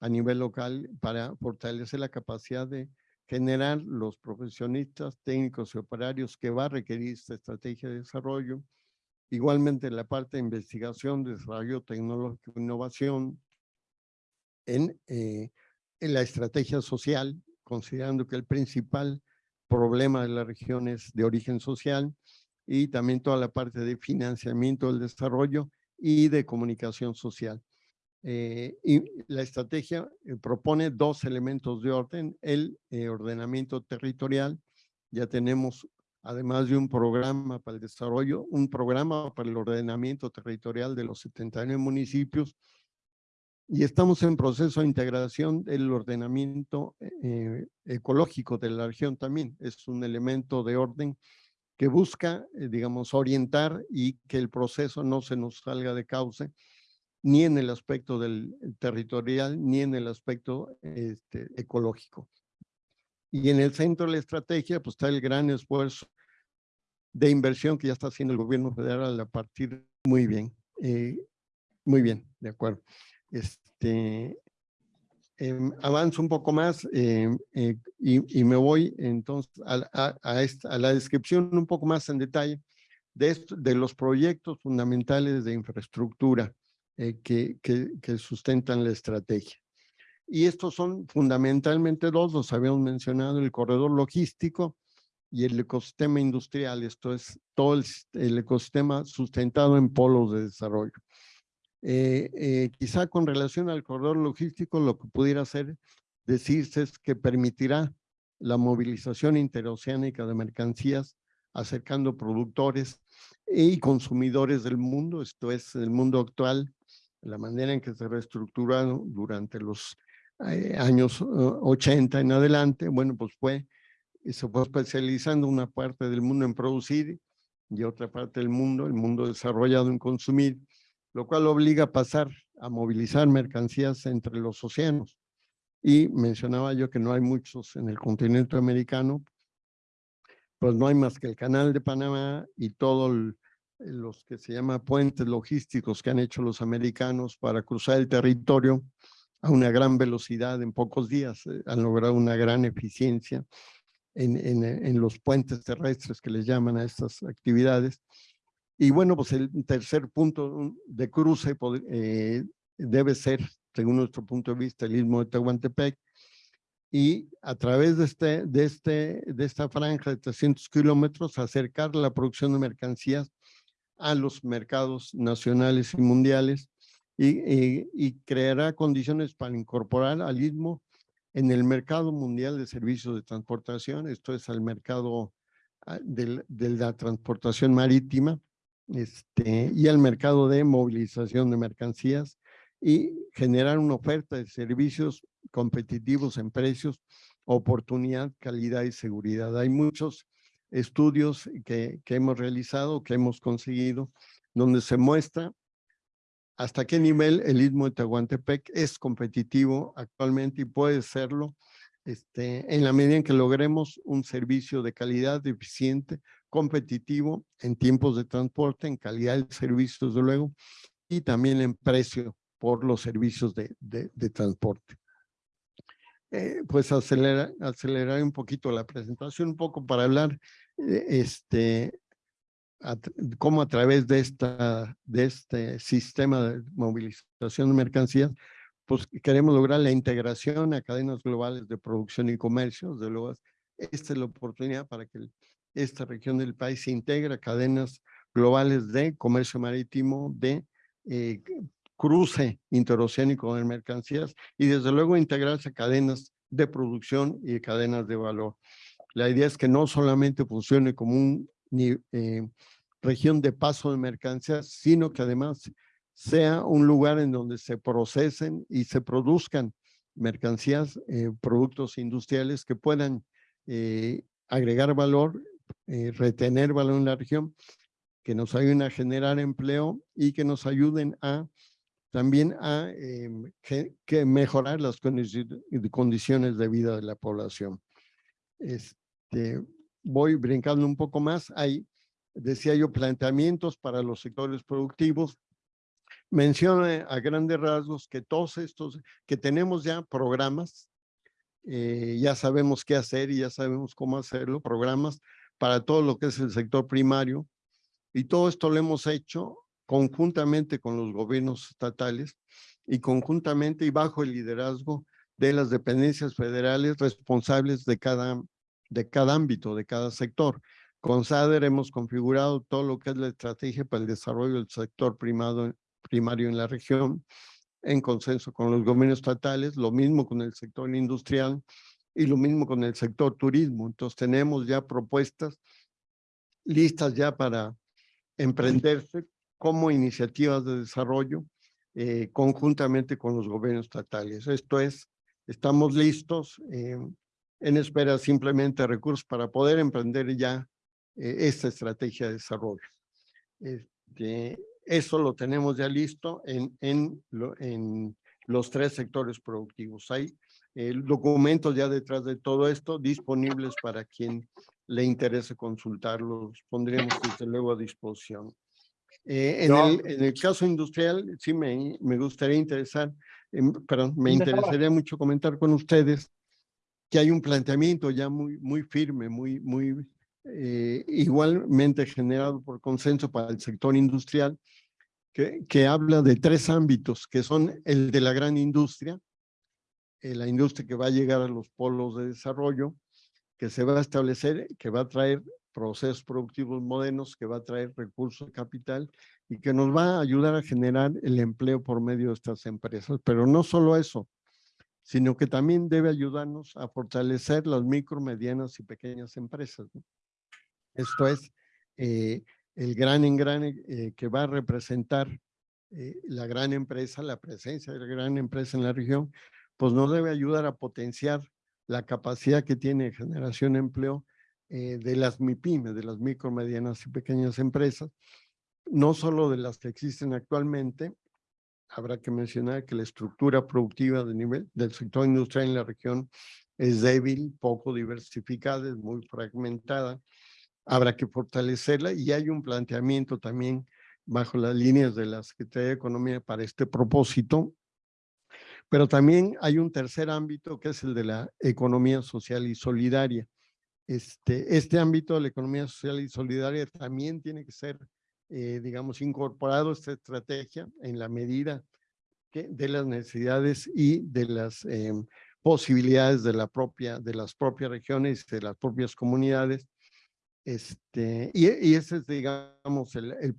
a nivel local para fortalecer la capacidad de generar los profesionistas técnicos y operarios que va a requerir esta estrategia de desarrollo. Igualmente la parte de investigación, desarrollo tecnológico, innovación en, eh, en la estrategia social, considerando que el principal problema de la región es de origen social y también toda la parte de financiamiento del desarrollo y de comunicación social. Eh, y la estrategia eh, propone dos elementos de orden, el eh, ordenamiento territorial, ya tenemos además de un programa para el desarrollo, un programa para el ordenamiento territorial de los 79 municipios y estamos en proceso de integración del ordenamiento eh, ecológico de la región también. Es un elemento de orden que busca, eh, digamos, orientar y que el proceso no se nos salga de cauce, ni en el aspecto del territorial, ni en el aspecto este, ecológico. Y en el centro de la estrategia, pues está el gran esfuerzo de inversión que ya está haciendo el gobierno federal a partir muy bien, eh, muy bien, de acuerdo. Este, em, avanzo un poco más em, eh, y, y me voy entonces a, a, a, esta, a la descripción un poco más en detalle de, esto, de los proyectos fundamentales de infraestructura eh, que, que, que sustentan la estrategia. Y estos son fundamentalmente dos, los habíamos mencionado, el corredor logístico y el ecosistema industrial, esto es todo el, el ecosistema sustentado en polos de desarrollo. Eh, eh, quizá con relación al corredor logístico, lo que pudiera hacer, decirse es que permitirá la movilización interoceánica de mercancías, acercando productores y consumidores del mundo, esto es el mundo actual, la manera en que se reestructuraron durante los eh, años uh, 80 en adelante, bueno, pues fue, se fue especializando una parte del mundo en producir y otra parte del mundo, el mundo desarrollado en consumir, lo cual obliga a pasar a movilizar mercancías entre los océanos. Y mencionaba yo que no hay muchos en el continente americano, pues no hay más que el canal de Panamá y todo el, los que se llama puentes logísticos que han hecho los americanos para cruzar el territorio a una gran velocidad en pocos días. eh, han logrado una gran eficiencia en, en, en los puentes terrestres que les llaman a estas actividades. Y bueno, pues el tercer punto de cruce eh, debe ser, según nuestro punto de vista, el istmo de Tehuantepec. Y a través de, este, de, este, de esta franja de 300 kilómetros, acercar la producción de mercancías a los mercados nacionales y mundiales y, y- y creará condiciones para incorporar al istmo en el mercado mundial de servicios de transportación, esto es al mercado ah, del- de la transportación marítima este, y al mercado de movilización de mercancías y generar una oferta de servicios competitivos en precios, oportunidad, calidad y seguridad. Hay muchos estudios que, que hemos realizado, que hemos conseguido, donde se muestra hasta qué nivel el Istmo de Tehuantepec es competitivo actualmente y puede serlo este, en la medida en que logremos un servicio de calidad eficiente, competitivo en tiempos de transporte, en calidad del servicio, desde luego, y también en precio por los servicios de, de, de transporte. Eh, pues acelerar, acelerar un poquito la presentación, un poco para hablar eh, este, a cómo a través de, esta, de este sistema de movilización de mercancías, pues queremos lograr la integración a cadenas globales de producción y comercio. Desde luego, esta es la oportunidad para que el- esta región del país se integre a cadenas globales de comercio marítimo, de eh, cruce interoceánico de mercancías y desde luego integrarse a cadenas de producción y cadenas de valor. La idea es que no solamente funcione como un eh, región de paso de mercancías, sino que además sea un lugar en donde se procesen y se produzcan mercancías, eh, productos industriales que puedan eh, agregar valor, eh, retener valor en la región, que nos ayuden a generar empleo y que nos ayuden a también a em, que, que mejorar las condici- condiciones de vida de la población. Este, voy brincando un poco más. Hay, decía yo, planteamientos para los sectores productivos. Menciona a grandes rasgos que todos estos, que tenemos ya programas, eh, ya sabemos qué hacer y ya sabemos cómo hacerlo, programas para todo lo que es el sector primario. Y todo esto lo hemos hecho conjuntamente con los gobiernos estatales y conjuntamente y bajo el liderazgo de las dependencias federales responsables de cada, de cada ámbito, de cada sector. Con SADER hemos configurado todo lo que es la estrategia para el desarrollo del sector primado, primario en la región, en consenso con los gobiernos estatales, lo mismo con el sector industrial y lo mismo con el sector turismo. Entonces tenemos ya propuestas listas ya para emprenderse como iniciativas de desarrollo eh, conjuntamente con los gobiernos estatales. Esto es, estamos listos eh, en espera simplemente de recursos para poder emprender ya eh, esta estrategia de desarrollo. Este, eso lo tenemos ya listo en, en, en los tres sectores productivos. Hay eh, documentos ya detrás de todo esto disponibles para quien le interese consultarlos, pondremos desde luego a disposición. Eh, en, el, en el caso industrial, sí me, me gustaría interesar, em, perdón, me interesaría mucho comentar con ustedes que hay un planteamiento ya muy, muy firme, muy, muy eh, igualmente generado por consenso para el sector industrial, que, que habla de tres ámbitos, que son el de la gran industria, eh, la industria que va a llegar a los polos de desarrollo, que se va a establecer, que va a traer procesos productivos modernos, que va a traer recursos de capital y que nos va a ayudar a generar el empleo por medio de estas empresas. Pero no solo eso, sino que también debe ayudarnos a fortalecer las micro, medianas y pequeñas empresas. Esto es eh, el gran engrane eh, que va a representar eh, la gran empresa, la presencia de la gran empresa en la región, pues nos debe ayudar a potenciar la capacidad que tiene generación de empleo eh, de las MIPIMES, de las micro, medianas y pequeñas empresas, no solo de las que existen actualmente, habrá que mencionar que la estructura productiva de nivel del sector industrial en la región es débil, poco diversificada, es muy fragmentada. habrá que fortalecerla y hay un planteamiento también bajo las líneas de la Secretaría de Economía para este propósito. Pero también hay un tercer ámbito que es el de la economía social y solidaria. Este, este ámbito de la economía social y solidaria también tiene que ser, eh, digamos, incorporado a esta estrategia en la medida que, de las necesidades y de las em, posibilidades de, la propia, de las propias regiones, de las propias comunidades. Este, y, y ese es, digamos, el, el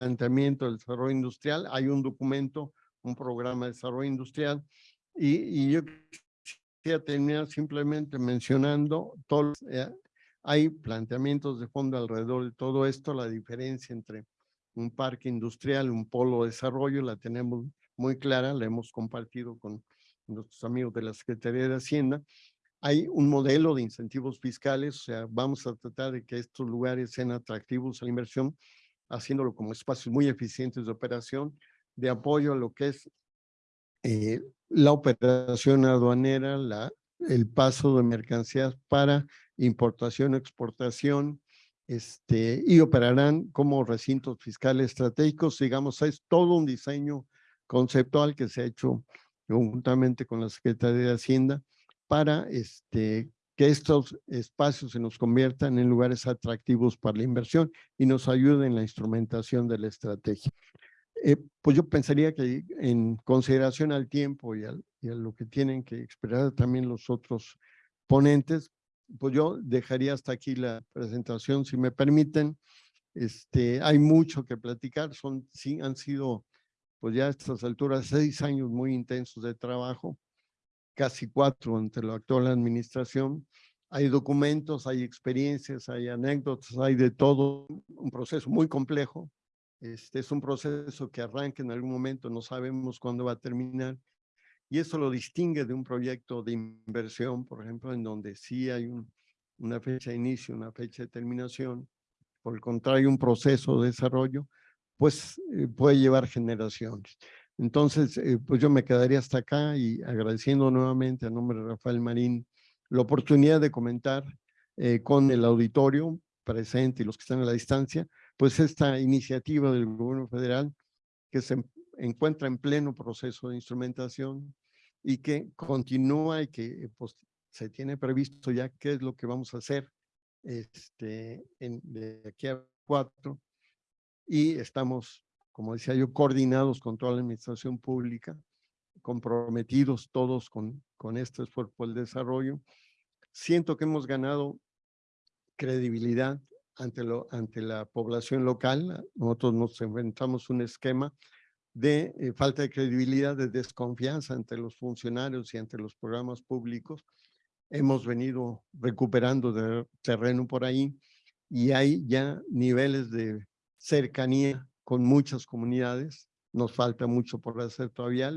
planteamiento del desarrollo industrial. Hay un documento, un programa de desarrollo industrial, y, yo quisiera terminar simplemente mencionando, todos, eh, hay planteamientos de fondo alrededor de todo esto, la diferencia entre un parque industrial, un polo de desarrollo, la tenemos muy clara, la hemos compartido con nuestros amigos de la Secretaría de Hacienda. Hay un modelo de incentivos fiscales, o sea, vamos a tratar de que estos lugares sean atractivos a la inversión, haciéndolo como espacios muy eficientes de operación, de apoyo a lo que es eh, la operación aduanera, la, el paso de mercancías para importación, exportación, este, y operarán como recintos fiscales estratégicos. Digamos, es todo un diseño conceptual que se ha hecho conjuntamente con la Secretaría de Hacienda para este, que estos espacios se nos conviertan en lugares atractivos para la inversión y nos ayuden en la instrumentación de la estrategia. Eh, pues yo pensaría que en consideración al tiempo y, al, y, a lo que tienen que esperar también los otros ponentes, pues yo dejaría hasta aquí la presentación, si me permiten. Este, hay mucho que platicar, son, sí, han sido pues ya a estas alturas seis años muy intensos de trabajo, casi cuatro entre la actual administración. Hay documentos, hay experiencias, hay anécdotas, hay de todo, un proceso muy complejo, este es un proceso que arranca en algún momento, no sabemos cuándo va a terminar. Y eso lo distingue de un proyecto de inversión, por ejemplo, en donde sí hay un, una fecha de inicio, una fecha de terminación. Por el contrario, un proceso de desarrollo, pues eh, puede llevar generaciones. Entonces, eh, pues yo me quedaría hasta acá y agradeciendo nuevamente a nombre de Rafael Marín la oportunidad de comentar eh, con el auditorio presente y los que están a la distancia, pues esta iniciativa del gobierno federal que se encuentra en pleno proceso de instrumentación y que continúa y que pues, se tiene previsto ya qué es lo que vamos a hacer este, en, de aquí a cuatro y estamos, como decía yo, coordinados con toda la administración pública, comprometidos todos con, con este esfuerzo por el desarrollo. Siento que hemos ganado credibilidad ante, la población local. Nosotros nos inventamos un esquema de eh, falta de credibilidad, de desconfianza entre los funcionarios y ante los programas públicos. Hemos venido recuperando de terreno por ahí y hay ya niveles de cercanía con muchas comunidades. Nos falta mucho por hacer todavía.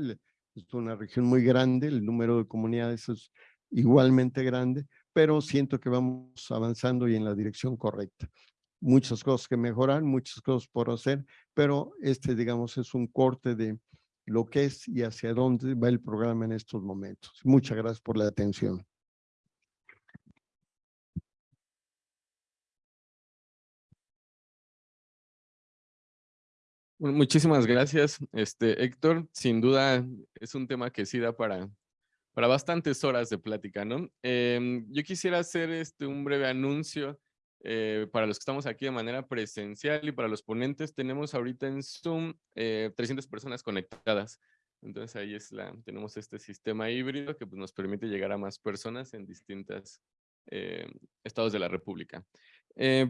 Es una región muy grande, el número de comunidades es igualmente grande, pero siento que vamos avanzando y en la dirección correcta. Muchas cosas que mejorar, muchas cosas por hacer, pero este, digamos, es un corte de lo que es y hacia dónde va el programa en estos momentos. Muchas gracias por la atención. Muchísimas gracias, este, Héctor. Sin duda es un tema que sí da para, para bastantes horas de plática, ¿no? Em, yo quisiera hacer este, un breve anuncio eh, para los que estamos aquí de manera presencial y para los ponentes. Tenemos ahorita en Zoom 300 eh, personas conectadas. Entonces ahí es la, tenemos este sistema híbrido que pues, nos permite llegar a más personas en distintos eh, estados de la República.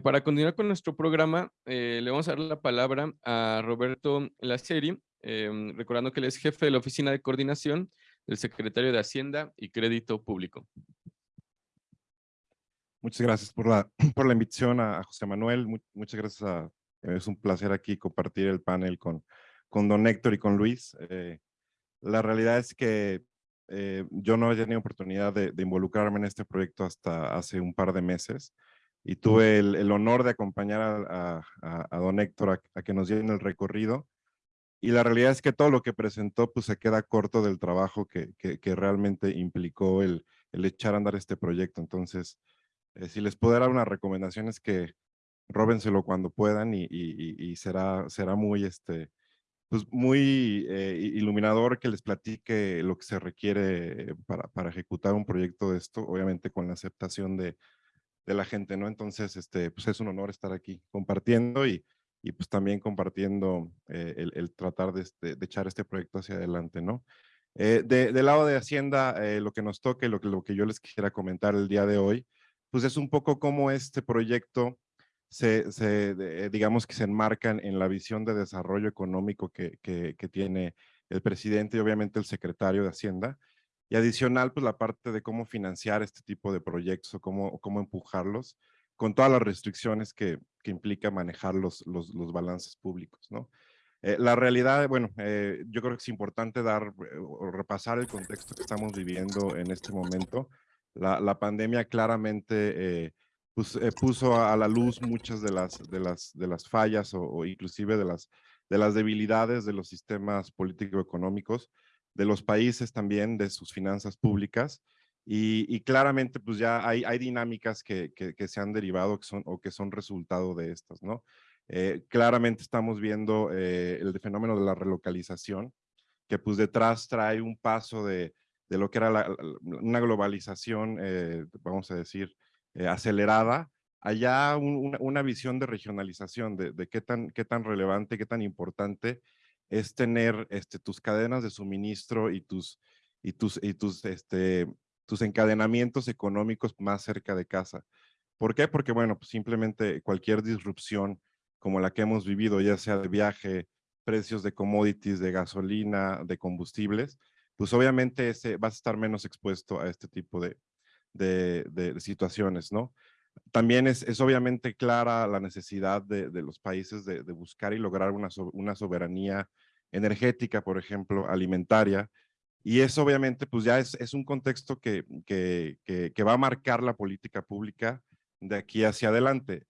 para continuar con nuestro programa, le vamos a dar la palabra a Roberto Laceri, em, recordando que él es jefe de la Oficina de Coordinación el secretario de Hacienda y Crédito Público. Muchas gracias por la, [clears throat] invitación a, José Manuel. muchas gracias. es un placer aquí compartir el panel con, con don Héctor y con Luis. Eh, la realidad es que eh, yo no había tenido oportunidad de, involucrarme en este proyecto hasta hace un par de meses y tuve el, honor de acompañar a, don Héctor a, que nos dieran el recorrido y la realidad es que todo lo que presentó pues se queda corto del trabajo que, que, realmente implicó el, el, echar a andar este proyecto. Entonces, Eh, si les puedo dar una recomendación es que róbenselo cuando puedan y, y, y será, será muy, este, pues muy eh, iluminador que les platique lo que se requiere para, para, ejecutar un proyecto de esto, obviamente con la aceptación de, de la gente, ¿no? Entonces, este, pues es un honor estar aquí compartiendo y, y pues también compartiendo eh, el, tratar de, este, de, echar este proyecto hacia adelante, ¿no? Eh, de, del lado de Hacienda, eh, lo que nos toque, lo lo que yo les quisiera comentar el día de hoy, pues es un poco cómo este proyecto se, se digamos que se enmarcan en la visión de desarrollo económico que, que, que tiene el presidente y obviamente el secretario de Hacienda, y adicional, pues la parte de cómo financiar este tipo de proyectos o cómo, cómo empujarlos con todas las restricciones que, implica manejar los, los, los, balances públicos, ¿no? Eh, la realidad, bueno, eh, yo creo que es importante dar eh, o repasar el contexto que estamos viviendo en este momento. La, pandemia claramente puso a la luz muchas de las, de las, de las fallas o, o inclusive de las, de las debilidades de los sistemas político-económicos de los países también, de sus finanzas públicas. Y, y claramente, pues ya hay, hay dinámicas que, que, que, se han derivado que son, o que son resultado de estas, ¿no? Eh, claramente estamos viendo eh, el fenómeno de la relocalización, que pues detrás trae un paso de, de lo que era la, una globalización, eh, vamos a decir, eh, acelerada, allá un, una, una, visión de regionalización, de, de, qué, tan, qué tan relevante, qué tan importante es tener este, tus cadenas de suministro y tus, y tus, y tus, este, tus encadenamientos económicos más cerca de casa. ¿Por qué? Porque, bueno, pues simplemente cualquier disrupción como la que hemos vivido, ya sea de viaje, precios de commodities, de gasolina, de combustibles, pues obviamente ese, vas a estar menos expuesto a este tipo de, de, situaciones, ¿no? También es, es, obviamente clara la necesidad de, de los países de, buscar y lograr una, una soberanía energética, por ejemplo, alimentaria, y eso obviamente pues ya es, es un contexto que, que, que, va a marcar la política pública de aquí hacia adelante.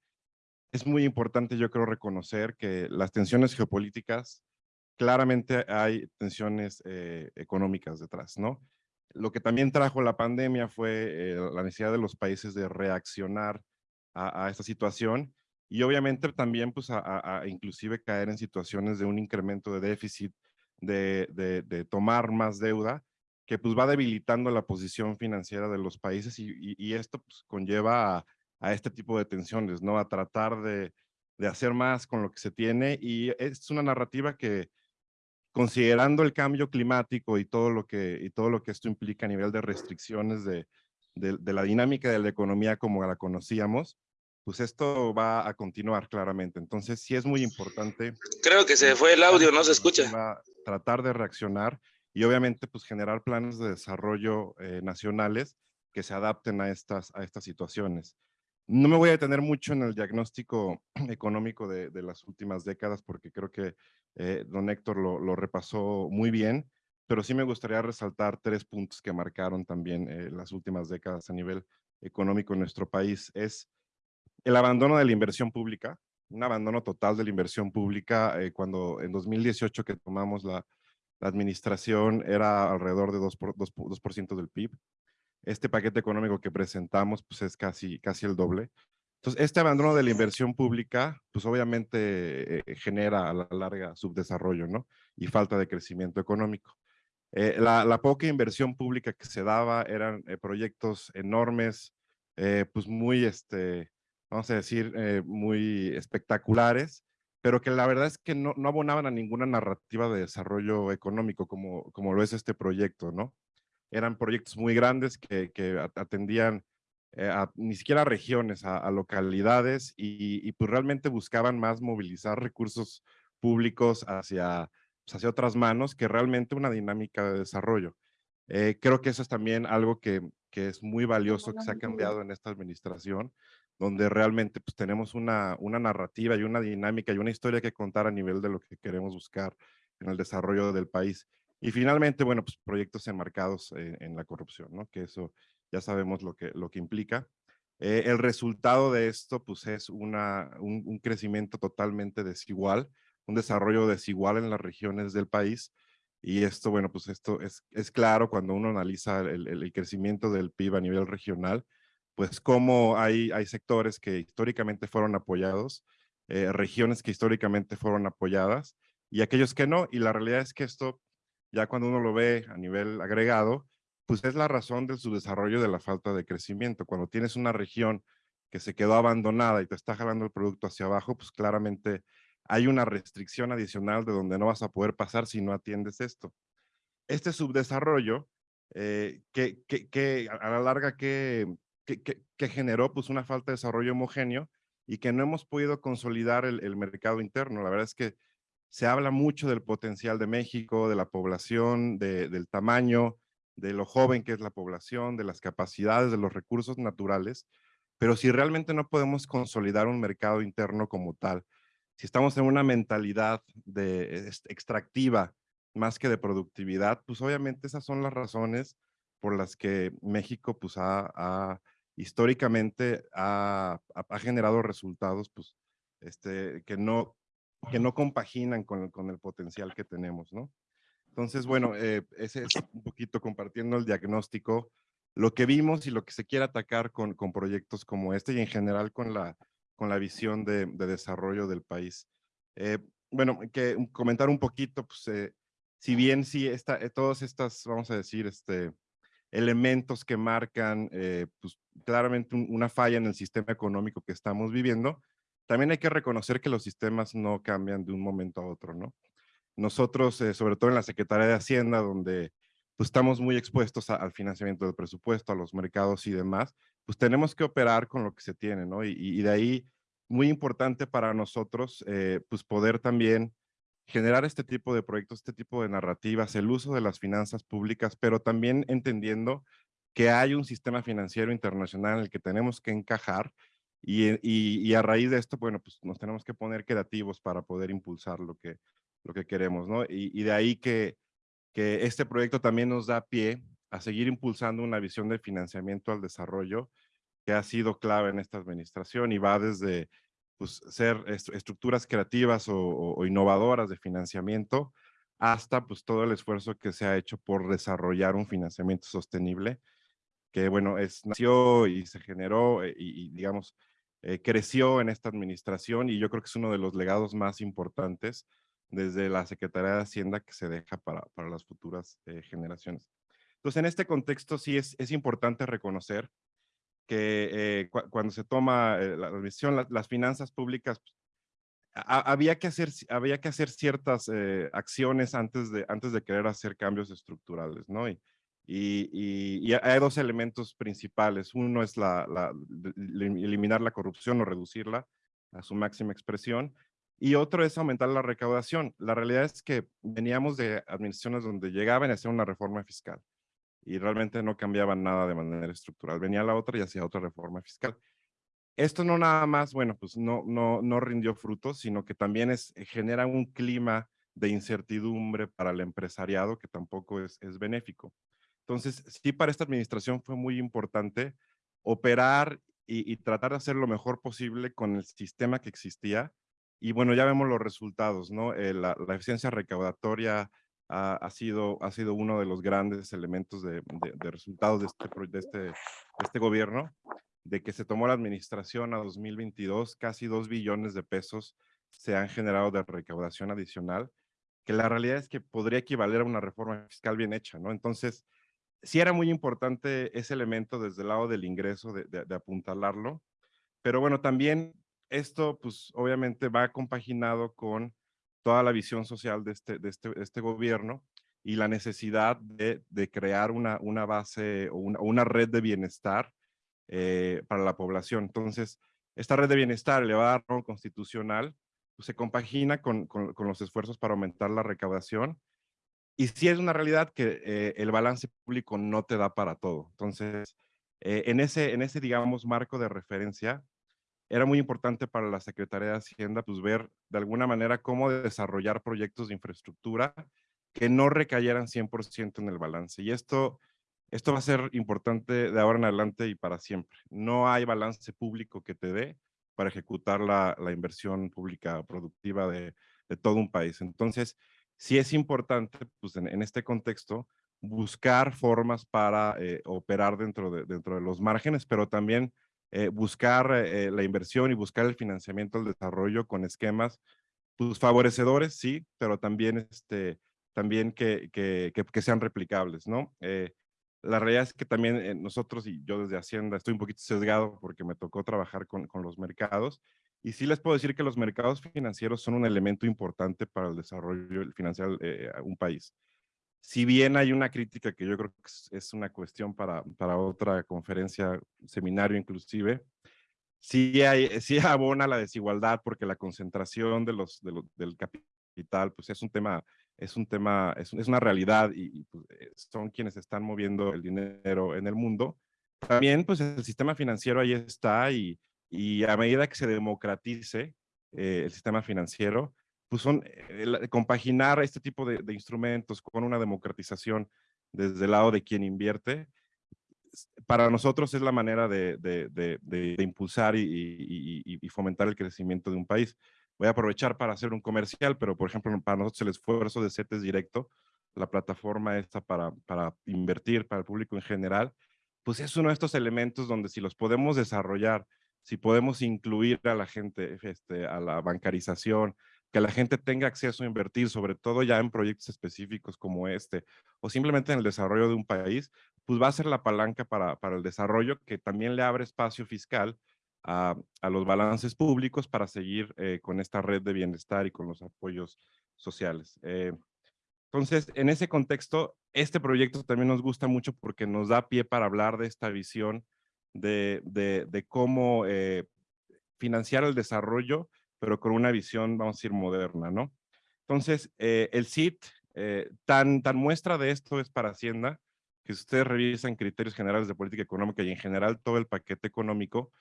Es muy importante yo creo reconocer que las tensiones geopolíticas, claramente hay tensiones eh, económicas detrás, ¿no? Lo que también trajo la pandemia fue eh, la necesidad de los países de reaccionar a, esta situación y obviamente también pues a, inclusive caer en situaciones de un incremento de déficit, de, de, de, tomar más deuda, que pues va debilitando la posición financiera de los países y, y, y esto pues conlleva a, a, este tipo de tensiones, ¿no? A tratar de, de hacer más con lo que se tiene y es una narrativa que considerando el cambio climático y todo lo que, y todo lo que esto implica a nivel de restricciones de, de, de la dinámica de la economía como la conocíamos, pues esto va a continuar claramente. Entonces sí es muy importante. Creo que se fue el audio, no se escucha. Tratar de reaccionar y obviamente pues generar planes de desarrollo eh, nacionales que se adapten a estas, a estas situaciones. No me voy a detener mucho en el diagnóstico [clears throat] económico de, de las últimas décadas porque creo que eh, don Héctor lo, repasó muy bien, pero sí me gustaría resaltar tres puntos que marcaron también eh, las últimas décadas a nivel económico en nuestro país. Es el abandono de la inversión pública, un abandono total de la inversión pública eh, cuando en 2018 que tomamos la, la administración era alrededor de 2%, por, 2, 2 del PIB. Este paquete económico que presentamos pues es casi, casi el doble. Entonces, este abandono de la inversión pública, pues obviamente eh, genera a la larga subdesarrollo, ¿no? Y falta de crecimiento económico. Eh, la, la, poca inversión pública que se daba eran eh, proyectos enormes, eh, pues muy, este, vamos a decir, eh, muy espectaculares, pero que la verdad es que no, no, abonaban a ninguna narrativa de desarrollo económico como, como lo es este proyecto, ¿no? Eran proyectos muy grandes que, que atendían eh, a, ni siquiera a regiones, a, a localidades y, y, pues realmente buscaban más movilizar recursos públicos hacia, pues hacia otras manos que realmente una dinámica de desarrollo. Eh, creo que eso es también algo que, que, es muy valioso, que se ha cambiado en esta administración, donde realmente pues, tenemos una, una narrativa y una dinámica y una historia que contar a nivel de lo que queremos buscar en el desarrollo del país. Y finalmente, bueno, pues proyectos enmarcados en, la corrupción, ¿no? Que eso ya sabemos lo que, lo que implica. Eh, el resultado de esto, pues, es una, un, crecimiento totalmente desigual, un desarrollo desigual en las regiones del país. Y esto, bueno, pues esto es, es claro cuando uno analiza el, el crecimiento del PIB a nivel regional, pues cómo hay, hay sectores que históricamente fueron apoyados, eh, regiones que históricamente fueron apoyadas y aquellos que no. Y la realidad es que esto, ya cuando uno lo ve a nivel agregado, pues es la razón de su desarrollo de la falta de crecimiento. Cuando tienes una región que se quedó abandonada y te está jalando el producto hacia abajo, pues claramente hay una restricción adicional de donde no vas a poder pasar si no atiendes esto. Este subdesarrollo, eh, que, que, a la larga que, que, generó pues una falta de desarrollo homogéneo y que no hemos podido consolidar el, el mercado interno. La verdad es que se habla mucho del potencial de México, de la población, de, del tamaño, de lo joven que es la población, de las capacidades, de los recursos naturales, pero si realmente no podemos consolidar un mercado interno como tal, si estamos en una mentalidad de extractiva más que de productividad, pues obviamente esas son las razones por las que México pues ha, históricamente ha, ha, generado resultados pues este que no que no compaginan con, con el potencial que tenemos, ¿no? Entonces, bueno, eh, ese es un poquito compartiendo el diagnóstico, lo que vimos y lo que se quiere atacar con, con proyectos como este y en general con la, con la visión de, de desarrollo del país. Eh, bueno, que comentar un poquito, pues, eh, si bien sí, está, todos estas, vamos a decir, este, elementos que marcan, pues, claramente una falla en el sistema económico que estamos viviendo, también hay que reconocer que los sistemas no cambian de un momento a otro, ¿no? Nosotros, eh, sobre todo en la Secretaría de Hacienda, donde pues, estamos muy expuestos al financiamiento del presupuesto, a los mercados y demás, pues tenemos que operar con lo que se tiene, ¿no? Y, de ahí, muy importante para nosotros, eh, pues poder también generar este tipo de proyectos, este tipo de narrativas, el uso de las finanzas públicas, pero también entendiendo que hay un sistema financiero internacional en el que tenemos que encajar y, y, y, a raíz de esto, bueno, pues nos tenemos que poner creativos para poder impulsar lo que, lo que queremos, ¿no? Y, de ahí que, que este proyecto también nos da pie a seguir impulsando una visión de financiamiento al desarrollo que ha sido clave en esta administración y va desde pues, ser estructuras creativas o, innovadoras de financiamiento hasta pues todo el esfuerzo que se ha hecho por desarrollar un financiamiento sostenible que bueno, es, nació y se generó eh, y, digamos, eh, creció en esta administración y yo creo que es uno de los legados más importantes desde la Secretaría de Hacienda que se deja para, para las futuras eh, generaciones. Entonces, en este contexto sí es, es importante reconocer que eh, cuando se toma eh, la admisión, las finanzas públicas, pues, había, que hacer, había que hacer ciertas acciones antes de, antes de querer hacer cambios estructurales, ¿no? Y, y, y, hay dos elementos principales. Uno es la, la, eliminar la corrupción o reducirla a su máxima expresión y otro es aumentar la recaudación. La realidad es que veníamos de administraciones donde llegaban a hacer una reforma fiscal y realmente no cambiaban nada de manera estructural. Venía la otra y hacía otra reforma fiscal. Esto no nada más, bueno, pues no, no, no rindió frutos, sino que también es, genera un clima de incertidumbre para el empresariado que tampoco es, es benéfico. Entonces, sí, para esta administración fue muy importante operar y, y tratar de hacer lo mejor posible con el sistema que existía, y bueno, ya vemos los resultados, ¿no? Eh, la, eficiencia recaudatoria ha, sido, ha sido uno de los grandes elementos de, resultados de este, de, este, de este gobierno, de que se tomó la administración a 2022, casi dos billones de pesos se han generado de recaudación adicional, que la realidad es que podría equivaler a una reforma fiscal bien hecha, ¿no? Entonces, sí era muy importante ese elemento desde el lado del ingreso, de, de apuntalarlo, pero bueno, también esto, pues, obviamente va compaginado con toda la visión social de este, de este, este gobierno y la necesidad de, de crear una, una base o una, una red de bienestar eh, para la población. Entonces, esta red de bienestar elevada a constitucional pues, se compagina con, con, con, los esfuerzos para aumentar la recaudación. Y sí es una realidad que eh, el balance público no te da para todo. Entonces, eh, en, ese, en ese, digamos, marco de referencia, era muy importante para la Secretaría de Hacienda pues ver de alguna manera cómo desarrollar proyectos de infraestructura que no recayeran 100% en el balance. Y esto, esto va a ser importante de ahora en adelante y para siempre. No hay balance público que te dé para ejecutar la, la inversión pública productiva de, de, todo un país. Entonces, sí es importante, pues en, este contexto, buscar formas para eh, operar dentro de, dentro de los márgenes, pero también eh, buscar eh, la inversión y buscar el financiamiento del desarrollo con esquemas pues, favorecedores, sí, pero también, este, también que, que, que, sean replicables, ¿no? la realidad es que también nosotros, y yo desde Hacienda estoy un poquito sesgado porque me tocó trabajar con, con los mercados, y sí les puedo decir que los mercados financieros son un elemento importante para el desarrollo financiero de un país si bien hay una crítica que yo creo que es una cuestión para, para otra conferencia, seminario inclusive, sí, hay, sí [laughs] abona la desigualdad porque la concentración de los, del capital pues es un tema, es un tema, es, es una realidad y, pues, eh, son quienes están moviendo el dinero en el mundo. También pues el sistema financiero ahí está y, y a medida que se democratice eh, el sistema financiero, pues son eh, compaginar este tipo de, instrumentos con una democratización desde el lado de quien invierte, para nosotros es la manera de, de, impulsar y, fomentar el crecimiento de un país. Voy a aprovechar para hacer un comercial, pero por ejemplo, para nosotros el esfuerzo de CETES Directo, la plataforma esta para, para invertir para el público en general, pues es uno de estos elementos donde si los podemos desarrollar, si podemos incluir a la gente, este, a la bancarización, que la gente tenga acceso a invertir, sobre todo ya en proyectos específicos como este, o simplemente en el desarrollo de un país, pues va a ser la palanca para, para el desarrollo que también le abre espacio fiscal a, a los balances públicos para seguir eh, con esta red de bienestar y con los apoyos sociales. Eh, entonces, en ese contexto, este proyecto también nos gusta mucho porque nos da pie para hablar de esta visión de, de, de cómo eh, financiar el desarrollo pero con una visión, vamos a decir, moderna, ¿no? Entonces, eh, el CIT, eh, tan, tan muestra de esto es para Hacienda, que si ustedes revisan criterios generales de política económica y en general todo el paquete económico,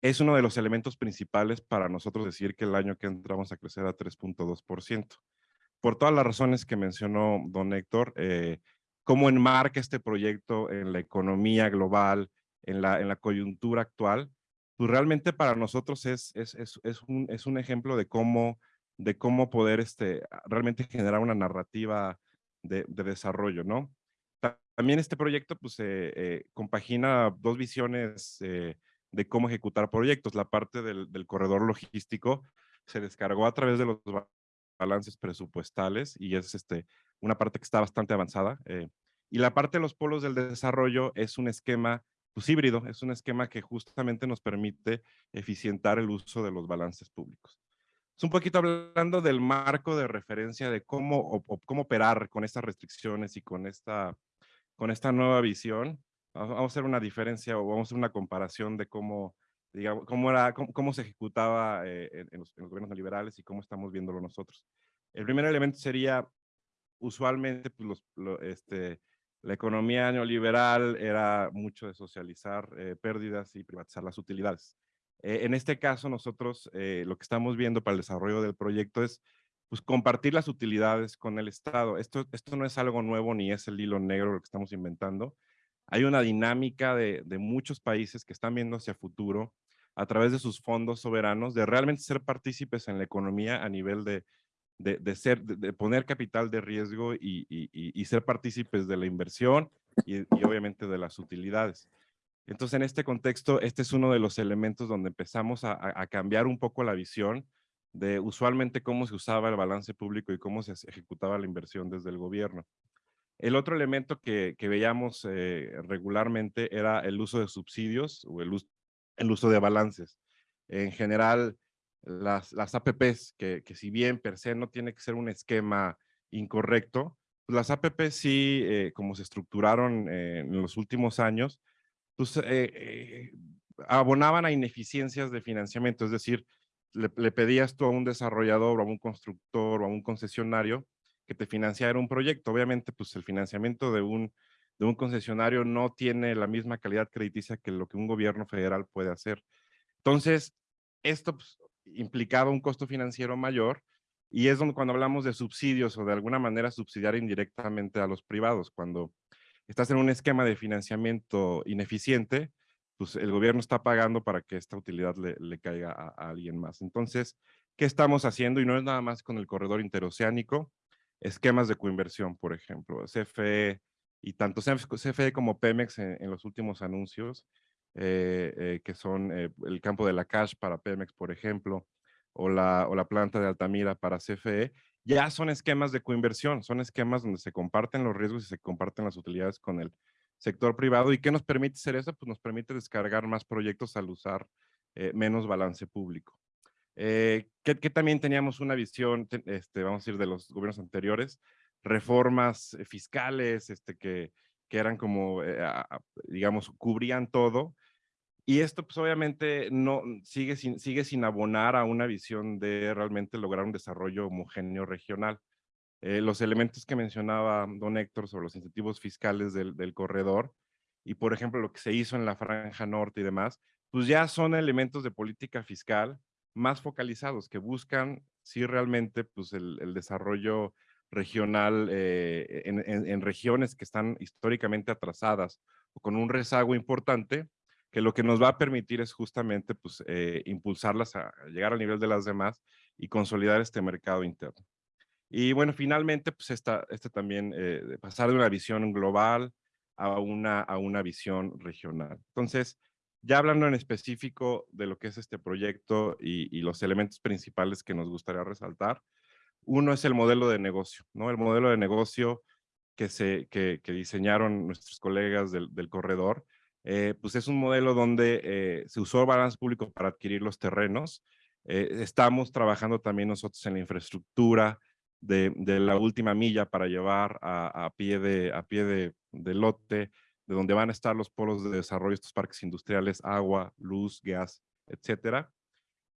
es uno de los elementos principales para nosotros decir que el año que entramos a crecer a 3.2%. Por todas las razones que mencionó don Héctor, eh, cómo enmarca este proyecto en la economía global, en la, en la coyuntura actual, pues realmente para nosotros es, es, es, un, es un ejemplo de cómo, de cómo poder este, realmente generar una narrativa de, de desarrollo, ¿no? También este proyecto pues eh, eh, compagina dos visiones eh, de cómo ejecutar proyectos. La parte del, del, corredor logístico se descargó a través de los balances presupuestales y es este, una parte que está bastante avanzada. y la parte de los polos del desarrollo es un esquema pues híbrido, es un esquema que justamente nos permite eficientar el uso de los balances públicos. Es un poquito hablando del marco de referencia de cómo, cómo operar con estas restricciones y con esta, con esta nueva visión. Vamos a hacer una diferencia o vamos a hacer una comparación de cómo, digamos, cómo, era, cómo, se ejecutaba eh, en, los, gobiernos liberales y cómo estamos viéndolo nosotros. El primer elemento sería, usualmente, pues los, este, la economía neoliberal era mucho de socializar eh, pérdidas y privatizar las utilidades. Eh, en este caso, nosotros eh, lo que estamos viendo para el desarrollo del proyecto es pues, compartir las utilidades con el Estado. Esto, esto no es algo nuevo ni es el hilo negro lo que estamos inventando. Hay una dinámica de, de muchos países que están viendo hacia futuro a través de sus fondos soberanos, de realmente ser partícipes en la economía a nivel de de, ser, de, poner capital de riesgo y, ser partícipes de la inversión y, obviamente de las utilidades. Entonces, en este contexto, este es uno de los elementos donde empezamos a, cambiar un poco la visión de usualmente cómo se usaba el balance público y cómo se ejecutaba la inversión desde el gobierno. El otro elemento que, veíamos eh, regularmente era el uso de subsidios o el, el uso de balances. En general, las, las APPs, que, que, si bien per se no tiene que ser un esquema incorrecto, pues las APPs sí, eh, como se estructuraron eh, en los últimos años, pues eh, abonaban a ineficiencias de financiamiento, es decir, le, pedías tú a un desarrollador o a un constructor o a un concesionario que te financiara un proyecto. Obviamente, pues el financiamiento de un, de un concesionario no tiene la misma calidad crediticia que lo que un gobierno federal puede hacer. Entonces, esto pues, implicaba un costo financiero mayor y es donde cuando hablamos de subsidios o de alguna manera subsidiar indirectamente a los privados, cuando estás en un esquema de financiamiento ineficiente, pues el gobierno está pagando para que esta utilidad le, caiga a, alguien más. Entonces, ¿qué estamos haciendo? Y no es nada más con el corredor interoceánico, esquemas de coinversión, por ejemplo, CFE y tanto CFE como Pemex en, los últimos anuncios, que son eh, el campo de la cash para Pemex, por ejemplo, o la, o la planta de Altamira para CFE, ya son esquemas de coinversión, son esquemas donde se comparten los riesgos y se comparten las utilidades con el sector privado. ¿Y qué nos permite hacer eso? Pues nos permite descargar más proyectos al usar menos balance público. que, también teníamos una visión, este, vamos a decir, de los gobiernos anteriores, reformas fiscales este, que, que eran como, digamos, cubrían todo, y esto pues obviamente no, sigue, sin, sigue sin abonar a una visión de realmente lograr un desarrollo homogéneo regional. Eh, los elementos que mencionaba don Héctor sobre los incentivos fiscales del, del, corredor y por ejemplo lo que se hizo en la franja norte y demás, pues ya son elementos de política fiscal más focalizados que buscan sí realmente pues el, desarrollo regional eh, en regiones que están históricamente atrasadas o con un rezago importante que lo que nos va a permitir es justamente pues, eh, impulsarlas a llegar al nivel de las demás y consolidar este mercado interno. Y bueno, finalmente, pues esta, este también, eh, pasar de una visión global a una, a una visión regional. Entonces, ya hablando en específico de lo que es este proyecto y, los elementos principales que nos gustaría resaltar, uno es el modelo de negocio, ¿no? El modelo de negocio que, se, que diseñaron nuestros colegas del, del corredor, eh, pues es un modelo donde eh, se usó balance público para adquirir los terrenos. Eh, estamos trabajando también nosotros en la infraestructura de, la última milla para llevar a, pie, de, a pie de, lote, de donde van a estar los polos de desarrollo, estos parques industriales, agua, luz, gas, etcétera.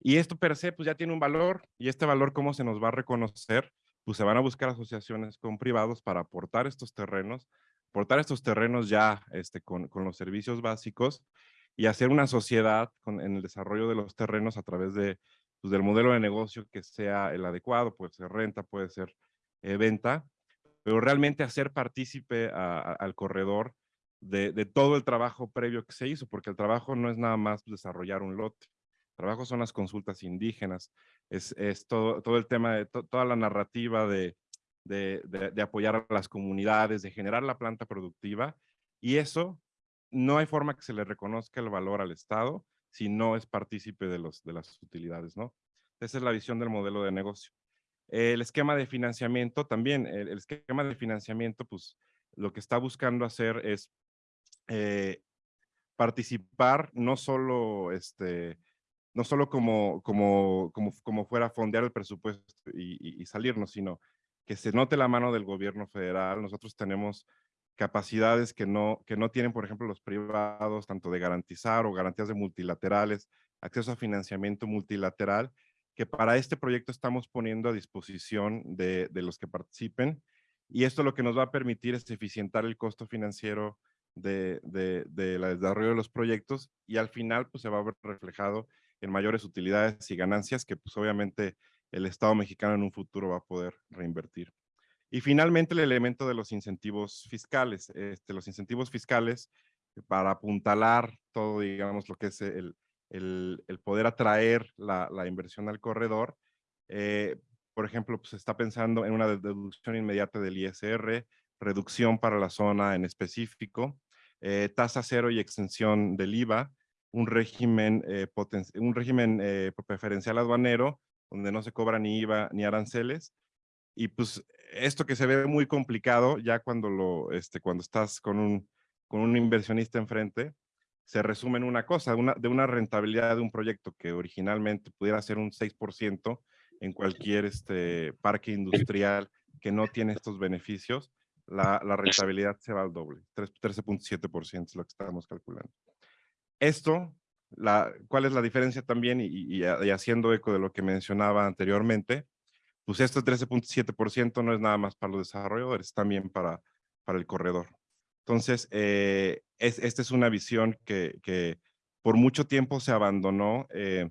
Y esto per se, pues ya tiene un valor, y este valor, ¿cómo se nos va a reconocer? Pues se van a buscar asociaciones con privados para aportar estos terrenos portar estos terrenos ya este, con, con, los servicios básicos y hacer una sociedad con, en el desarrollo de los terrenos a través de, pues, del modelo de negocio que sea el adecuado, puede ser renta, puede ser eh, venta, pero realmente hacer partícipe al corredor de, de, todo el trabajo previo que se hizo, porque el trabajo no es nada más desarrollar un lote, el trabajo son las consultas indígenas, es, es todo, todo el tema de toda la narrativa de, de, apoyar a las comunidades, de generar la planta productiva, y eso no hay forma que se le reconozca el valor al Estado si no es partícipe de, los, de las utilidades, ¿no? Esa es la visión del modelo de negocio. El esquema de financiamiento también, el, esquema de financiamiento, pues lo que está buscando hacer es eh, participar no solo, este, no solo como, como, como, como fuera fondear el presupuesto y, y salirnos, sino que se note la mano del gobierno federal. Nosotros tenemos capacidades que no, que no tienen, por ejemplo, los privados, tanto de garantizar o garantías de multilaterales, acceso a financiamiento multilateral, que para este proyecto estamos poniendo a disposición de, de los que participen. Y esto lo que nos va a permitir es eficientar el costo financiero de, de, de desarrollo de los proyectos y al final pues se va a ver reflejado en mayores utilidades y ganancias que pues obviamente el Estado mexicano en un futuro va a poder reinvertir. Y finalmente el elemento de los incentivos fiscales. Este, los incentivos fiscales para apuntalar todo, digamos, lo que es el, el, poder atraer la, inversión al corredor. Eh, por ejemplo, pues, se está pensando en una deducción inmediata del ISR, reducción para la zona en específico, eh, tasa cero y extensión del IVA, un régimen, eh, un régimen preferencial aduanero donde no se cobra ni IVA ni aranceles. Y pues esto que se ve muy complicado ya cuando, lo, este, cuando estás con un, con un inversionista enfrente, se resume en una cosa, una, de una rentabilidad de un proyecto que originalmente pudiera ser un 6% en cualquier este, parque industrial que no tiene estos beneficios, la, la rentabilidad se va al doble, 13.7% es lo que estamos calculando. Esto cuál es la diferencia también y, haciendo eco de lo que mencionaba anteriormente, pues este 13.7% no es nada más para los desarrolladores, también para, para el corredor. Entonces, eh, es, esta es una visión que, por mucho tiempo se abandonó, eh,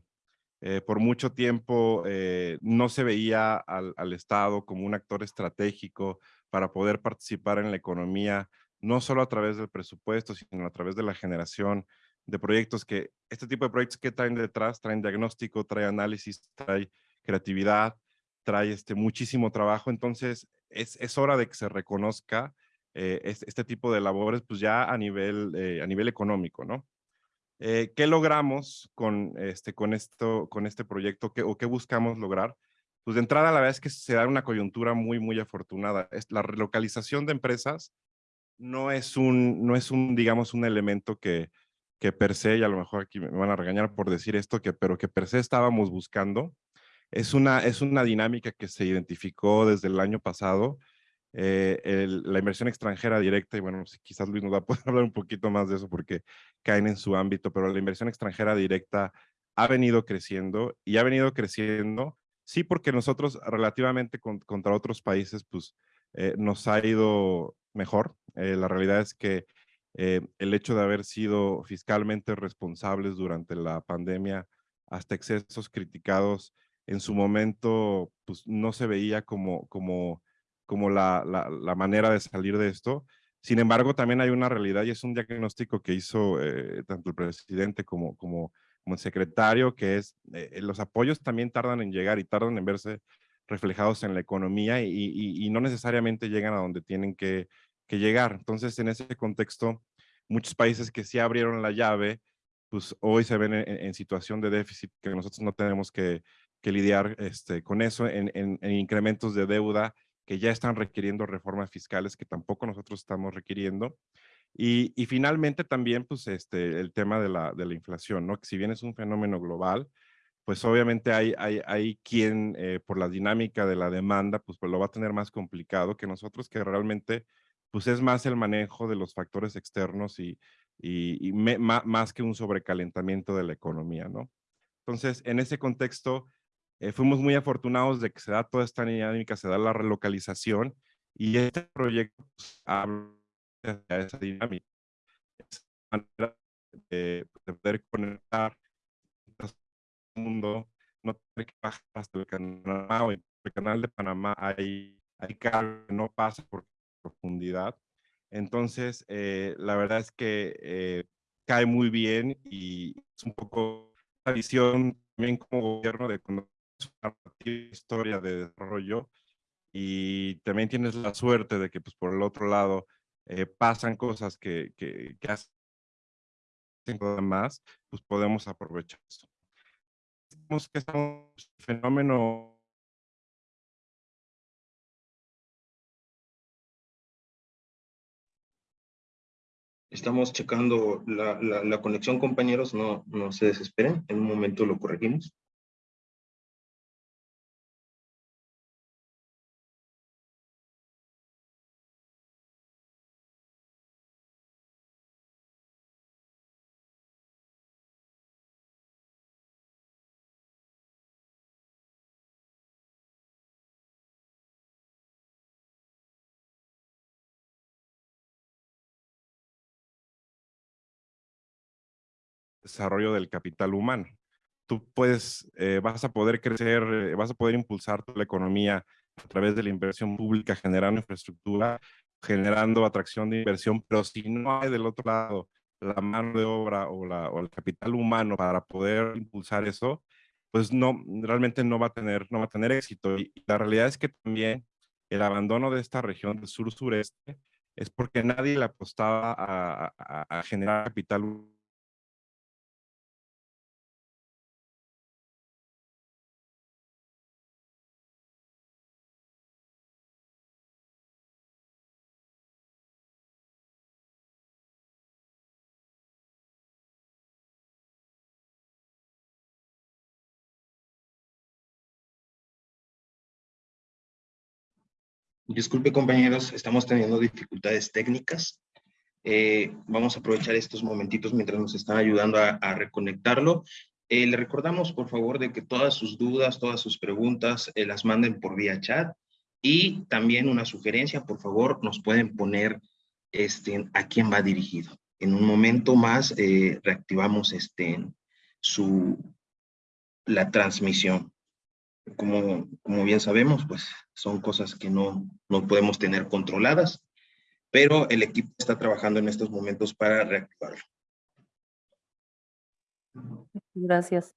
eh, por mucho tiempo no se veía al Estado como un actor estratégico para poder participar en la economía, no solo a través del presupuesto, sino a través de la generación de proyectos que, este tipo de proyectos que traen detrás, traen diagnóstico, trae análisis, trae creatividad, trae este, muchísimo trabajo. Entonces, es, es hora de que se reconozca eh, este, este tipo de labores, pues ya a nivel, eh, a nivel económico, ¿no? Eh, ¿Qué logramos con este, con esto, con este proyecto ¿Qué, o qué buscamos lograr? Pues de entrada la verdad es que se da una coyuntura muy, muy afortunada. La relocalización de empresas no es un, no es un, digamos, un elemento que, que per se, y a lo mejor aquí me van a regañar por decir esto, que, pero que per se estábamos buscando. Es una, es una dinámica que se identificó desde el año pasado eh, la inversión extranjera directa, y bueno, quizás Luis nos va a poder [laughs] hablar un poquito más de eso porque caen en su ámbito, pero la inversión extranjera directa ha venido creciendo y ha venido creciendo, sí, porque nosotros relativamente contra otros países, pues eh, nos ha ido mejor. Eh, la realidad es que el hecho de haber sido fiscalmente responsables durante la pandemia, hasta excesos criticados, en su momento, pues no se veía como, como como la, la, manera de salir de esto. Sin embargo, también hay una realidad y es un diagnóstico que hizo eh, tanto el presidente como, como, como el secretario, que es eh, los apoyos también tardan en llegar y tardan en verse reflejados en la economía y, y, no necesariamente llegan a donde tienen que, que, llegar. Entonces, en ese contexto, muchos países que sí abrieron la llave, pues hoy se ven en, situación de déficit, que nosotros no tenemos que, que lidiar este, con eso, en, en, en incrementos de deuda que ya están requiriendo reformas fiscales que tampoco nosotros estamos requiriendo. Y, y finalmente también, pues, este, el tema de la, de la inflación, ¿no? Que si bien es un fenómeno global, pues obviamente hay, hay, hay quien, eh, por la dinámica de la demanda, pues, pues, lo va a tener más complicado que nosotros, que realmente, pues es más el manejo de los factores externos y, y, más que un sobrecalentamiento de la economía, ¿no? Entonces, en ese contexto, eh, fuimos muy afortunados de que se da toda esta dinámica, se da la relocalización y este proyecto pues, habla de esa dinámica. Esa manera de, poder conectar el mundo, no tener que bajar hasta el canal de Panamá hay, hay carga no pasa por profundidad. Entonces, eh, la verdad es que eh, cae muy bien y es un poco la visión también como gobierno de cuando una historia de desarrollo y también tienes la suerte de que pues por el otro lado eh, pasan cosas que, que, que hacen más, pues podemos aprovechar eso. Vemos que es un fenómeno Estamos checando la, la, conexión, compañeros, no, no se desesperen, en un momento lo corregimos. Desarrollo del capital humano. Tú puedes, eh, vas a poder crecer, eh, vas a poder impulsar la economía a través de la inversión pública, generando infraestructura, generando atracción de inversión, pero si no hay del otro lado la mano de obra o, la, o el capital humano para poder impulsar eso, pues no, realmente no va a tener, no va a tener éxito. Y, la realidad es que también el abandono de esta región del sur-sureste es porque nadie le apostaba a, a, a generar capital Disculpe compañeros, estamos teniendo dificultades técnicas. Eh, vamos a aprovechar estos momentitos mientras nos están ayudando a, reconectarlo. Eh, le recordamos, por favor, de que todas sus dudas, todas sus preguntas eh, las manden por vía chat. Y también una sugerencia, por favor, nos pueden poner este, a quién va dirigido. En un momento más reactivamos este, su, la transmisión como, como bien sabemos, pues son cosas que no, no podemos tener controladas, pero el equipo está trabajando en estos momentos para reactivarlo. Gracias.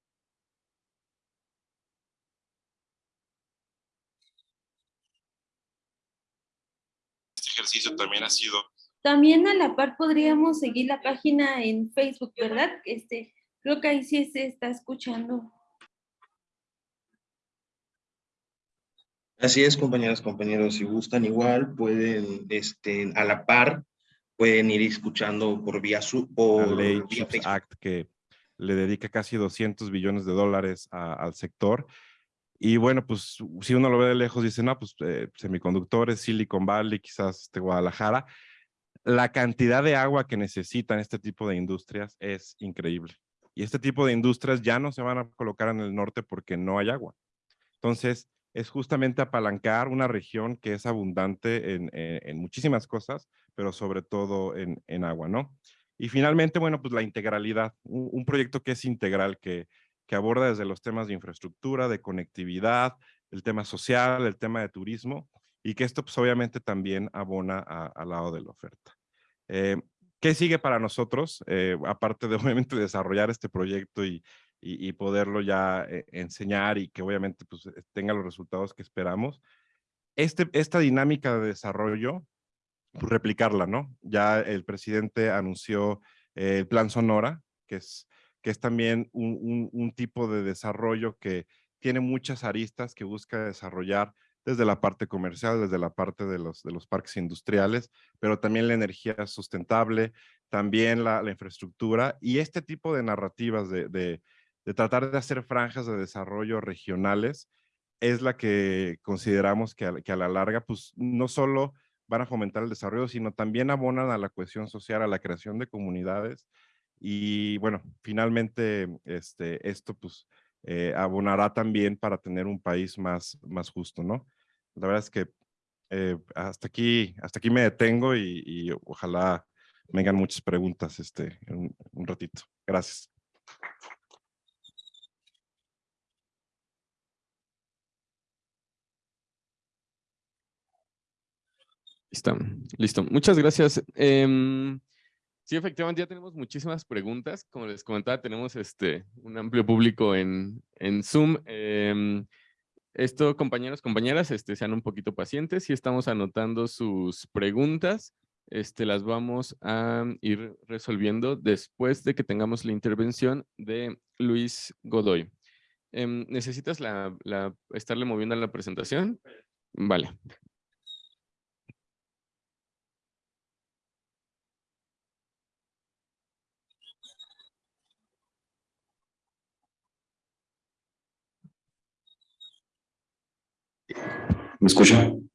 ejercicio también ha sido También a la par podríamos seguir la página en Facebook, ¿verdad? Este, creo que ahí sí se está escuchando. Así es, compañeras, compañeros, si gustan igual, pueden, este, a la par, pueden ir escuchando por vía su la por ley vía Facebook. Act que le dedica casi 200 billones de dólares a- al sector. Y bueno, pues si uno lo ve de lejos, dice, no, pues eh, semiconductores, Silicon Valley, quizás este, Guadalajara. La cantidad de agua que necesitan este tipo de industrias es increíble. Y este tipo de industrias ya no se van a colocar en el norte porque no hay agua. Entonces, es justamente apalancar una región que es abundante en, en- en muchísimas cosas, pero sobre todo en, en agua, ¿no? Y finalmente, bueno, pues la integralidad, un, proyecto que es integral, que, que aborda desde los temas de infraestructura, de conectividad, el tema social, el tema de turismo, y que esto pues obviamente también abona al lado de la oferta. Eh, ¿Qué sigue para nosotros? Eh, aparte de [laughs] obviamente desarrollar este proyecto y, y, y poderlo ya eh, enseñar y que obviamente pues, eh, tenga los resultados que esperamos. Este, esta dinámica de desarrollo, pues replicarla, ¿no? Ya el presidente anunció eh, el Plan Sonora, que es, que es también un, un- un tipo de desarrollo que tiene muchas aristas que busca desarrollar desde la parte comercial, desde la parte de los, de los parques industriales, pero también la energía sustentable, también la, la infraestructura y este tipo de narrativas de, de, de tratar de hacer franjas de desarrollo regionales es la que consideramos que a, la larga, pues no solo van a fomentar el desarrollo, sino también abonan a la cohesión social, a la creación de comunidades. Y bueno, finalmente este, esto pues eh, abonará también para tener un país más, más justo, ¿no? La verdad es que eh, hasta, aquí, hasta aquí me detengo y, y ojalá vengan muchas preguntas este, en un, un ratito. Gracias. Listo. Muchas gracias. Em, sí, efectivamente, ya tenemos muchísimas preguntas. Como les comentaba, tenemos este, un amplio público en, en Zoom. Em, esto, compañeros, compañeras, este, sean un poquito pacientes y estamos anotando sus preguntas. Este, las vamos a ir resolviendo después de que tengamos la intervención de Luis Godoy. Em, ¿Necesitas la, estarle moviendo a la presentación? Vale. ¿Me escuchan?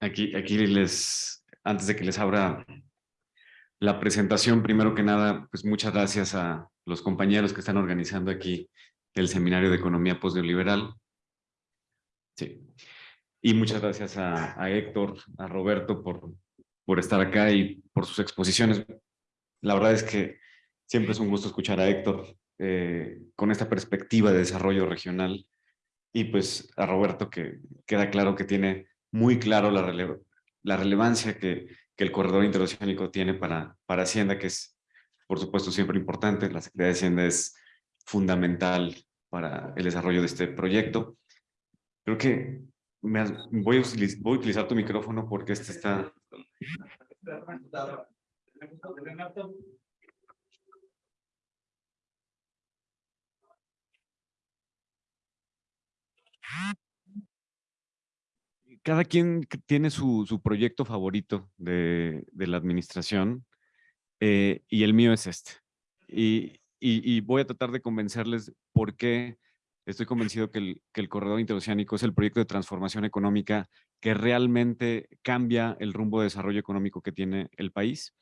Aquí, aquí les, antes de que les abra la presentación, primero que nada, pues muchas gracias a los compañeros que están organizando aquí el Seminario de Economía Postneoliberal. Sí. Y muchas gracias a Héctor, a Roberto por, por estar acá y por sus exposiciones. La verdad es que siempre es un gusto escuchar a Héctor eh, con esta perspectiva de desarrollo regional y pues a Roberto que queda claro que tiene muy claro la, rele la relevancia que, que, el corredor interoceánico tiene para, para Hacienda, que es por supuesto siempre importante. La Secretaría de Hacienda es fundamental para el desarrollo de este proyecto. Creo que me has, voy, a utilizar, voy a utilizar tu micrófono porque este está... Cada quien tiene su, su proyecto favorito de, de la administración eh, y el mío es este. Y, y, y, voy a tratar de convencerles por qué estoy convencido que el, corredor interoceánico es el proyecto de transformación económica que realmente cambia el rumbo de desarrollo económico que tiene el país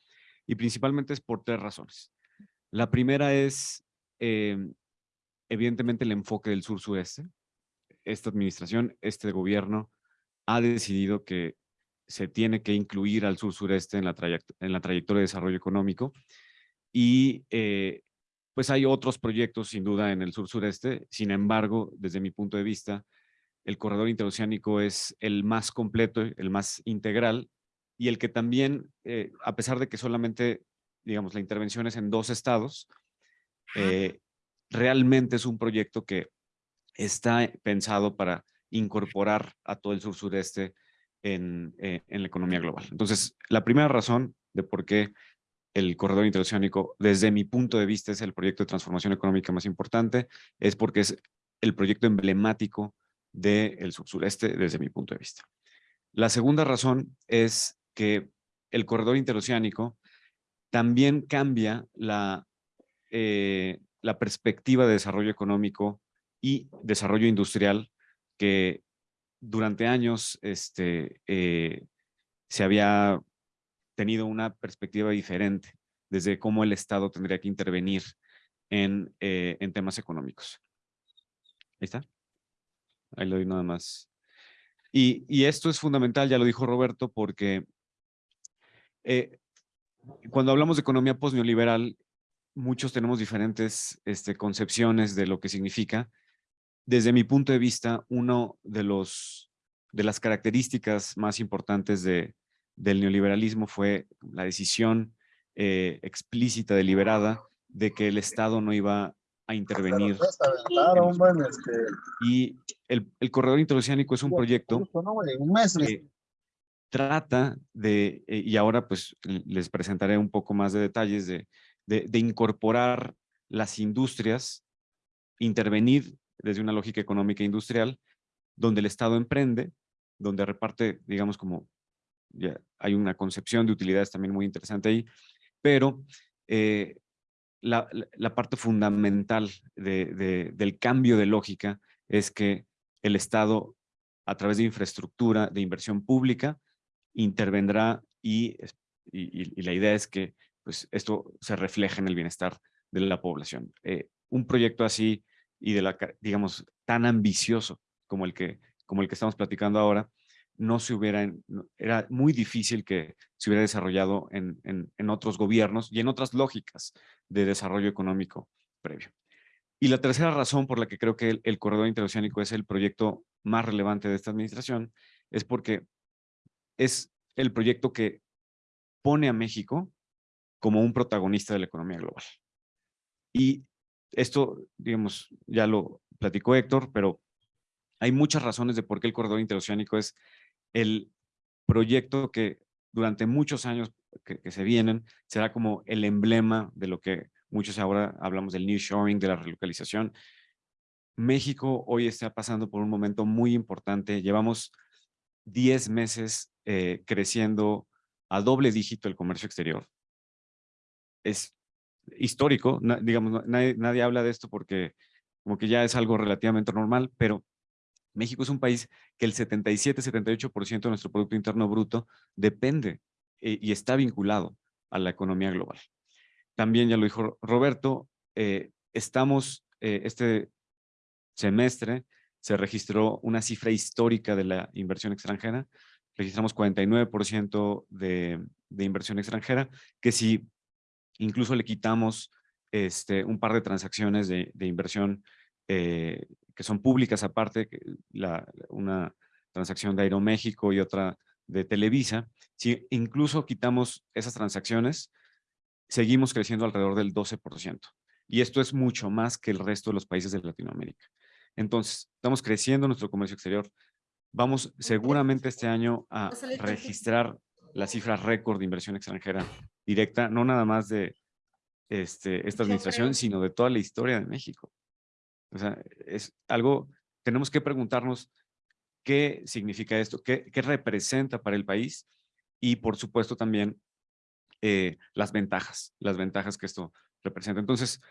y principalmente es por tres razones. La primera es, eh, evidentemente, el enfoque del sur-sureste. Esta administración, este gobierno, ha decidido que se tiene que incluir al sur-sureste en, en la trayectoria de desarrollo económico y eh, pues hay otros proyectos sin duda en el sur-sureste, sin embargo, desde mi punto de vista, el corredor interoceánico es el más completo, el más integral y el que también, eh, a pesar de que solamente, digamos, la intervención es en dos estados, eh, realmente es un proyecto que está pensado para incorporar a todo el sur sureste en, eh, en la economía global. Entonces, la primera razón de por qué el corredor interoceánico, desde mi punto de vista, es el proyecto de transformación económica más importante, es porque es el proyecto emblemático del sur sureste desde mi punto de vista. La segunda razón es que el corredor interoceánico también cambia la, eh, la perspectiva de desarrollo económico y desarrollo industrial que durante años este, eh, se había tenido una perspectiva diferente desde cómo el Estado tendría que intervenir en, eh, en temas económicos. Ahí está. Ahí lo doy nada más. Y, y, esto es fundamental, ya lo dijo Roberto, porque eh, cuando hablamos de economía post-neoliberal, muchos tenemos diferentes este, concepciones de lo que significa. Desde mi punto de vista, uno de, los, de las características más importantes de, del neoliberalismo fue la decisión eh, explícita, deliberada, de que el Estado no iba a intervenir. Y el, el corredor interoceánico es un proyecto que trata de, eh, y ahora pues les presentaré un poco más de detalles de, de, de incorporar las industrias, intervenir desde una lógica económica e industrial, donde el Estado emprende, donde reparte, digamos, como ya hay una concepción de utilidades también muy interesante ahí, pero eh, la, parte fundamental de, de, del cambio de lógica es que el Estado, a través de infraestructura, de inversión pública, intervendrá y la idea es que pues, esto se refleje en el bienestar de la población. Eh, un proyecto así y de la, digamos, tan ambicioso como el que, como el que estamos platicando ahora, no se hubiera, era muy difícil que se hubiera desarrollado en, en, otros gobiernos y en otras lógicas de desarrollo económico previo. Y la tercera razón por la que creo que el, el corredor interoceánico es el proyecto más relevante de esta administración es porque es el proyecto que pone a México como un protagonista de la economía global. Y esto, digamos, ya lo platicó Héctor, pero hay muchas razones de por qué el corredor interoceánico es el proyecto que durante muchos años que, se vienen será como el emblema de lo que muchos ahora hablamos del new shoring, de la relocalización. México hoy está pasando por un momento muy importante. Llevamos 10 meses eh, creciendo a doble dígito el comercio exterior. Es histórico, digamos, nadie, nadie habla de esto porque como que ya es algo relativamente normal, pero México es un país que el 77-78% de nuestro Producto Interno Bruto depende eh, y está vinculado a la economía global. También ya lo dijo Roberto, eh, estamos eh, este semestre se registró una cifra histórica de la inversión extranjera, registramos 49% de, inversión extranjera, que si incluso le quitamos este, un par de transacciones de, inversión que son públicas aparte, la, una transacción de Aeroméxico y otra de Televisa, si incluso quitamos esas transacciones, seguimos creciendo alrededor del 12%. Y esto es mucho más que el resto de los países de Latinoamérica. Entonces, estamos creciendo nuestro comercio exterior. Vamos seguramente este año a registrar la cifra récord de inversión extranjera directa, no nada más de este, esta administración, sino de toda la historia de México. O sea, es algo, tenemos que preguntarnos qué significa esto, qué, qué representa para el país y por supuesto también eh, las ventajas, las ventajas que esto representa. Entonces,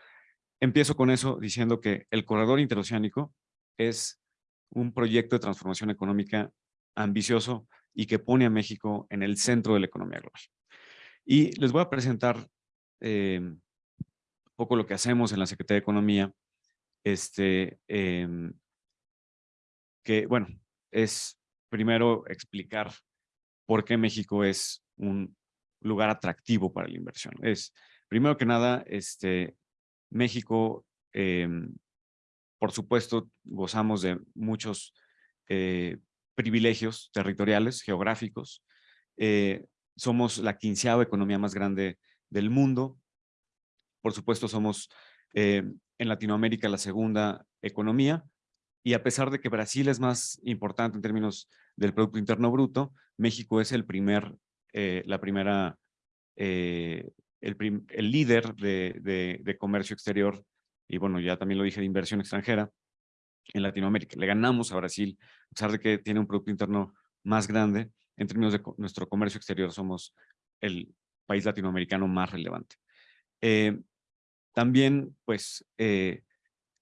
empiezo con eso diciendo que el corredor interoceánico es un proyecto de transformación económica ambicioso y que pone a México en el centro de la economía global. Y les voy a presentar eh, un poco lo que hacemos en la Secretaría de Economía este, eh, que, bueno, es primero explicar por qué México es un lugar atractivo para la inversión. Es, primero que nada, este, México, eh, por supuesto, gozamos de muchos eh, privilegios territoriales, geográficos. Eh, somos la quinceava economía más grande del mundo. Por supuesto, somos eh, en Latinoamérica la segunda economía y a pesar de que Brasil es más importante en términos del Producto Interno Bruto, México es el primer, eh, la primera, eh, el, el, líder de, de, de, comercio exterior y bueno, ya también lo dije, de inversión extranjera en Latinoamérica. Le ganamos a Brasil, a pesar de que tiene un Producto Interno más grande, en términos de nuestro comercio exterior somos el país latinoamericano más relevante. Eh, también, pues, eh,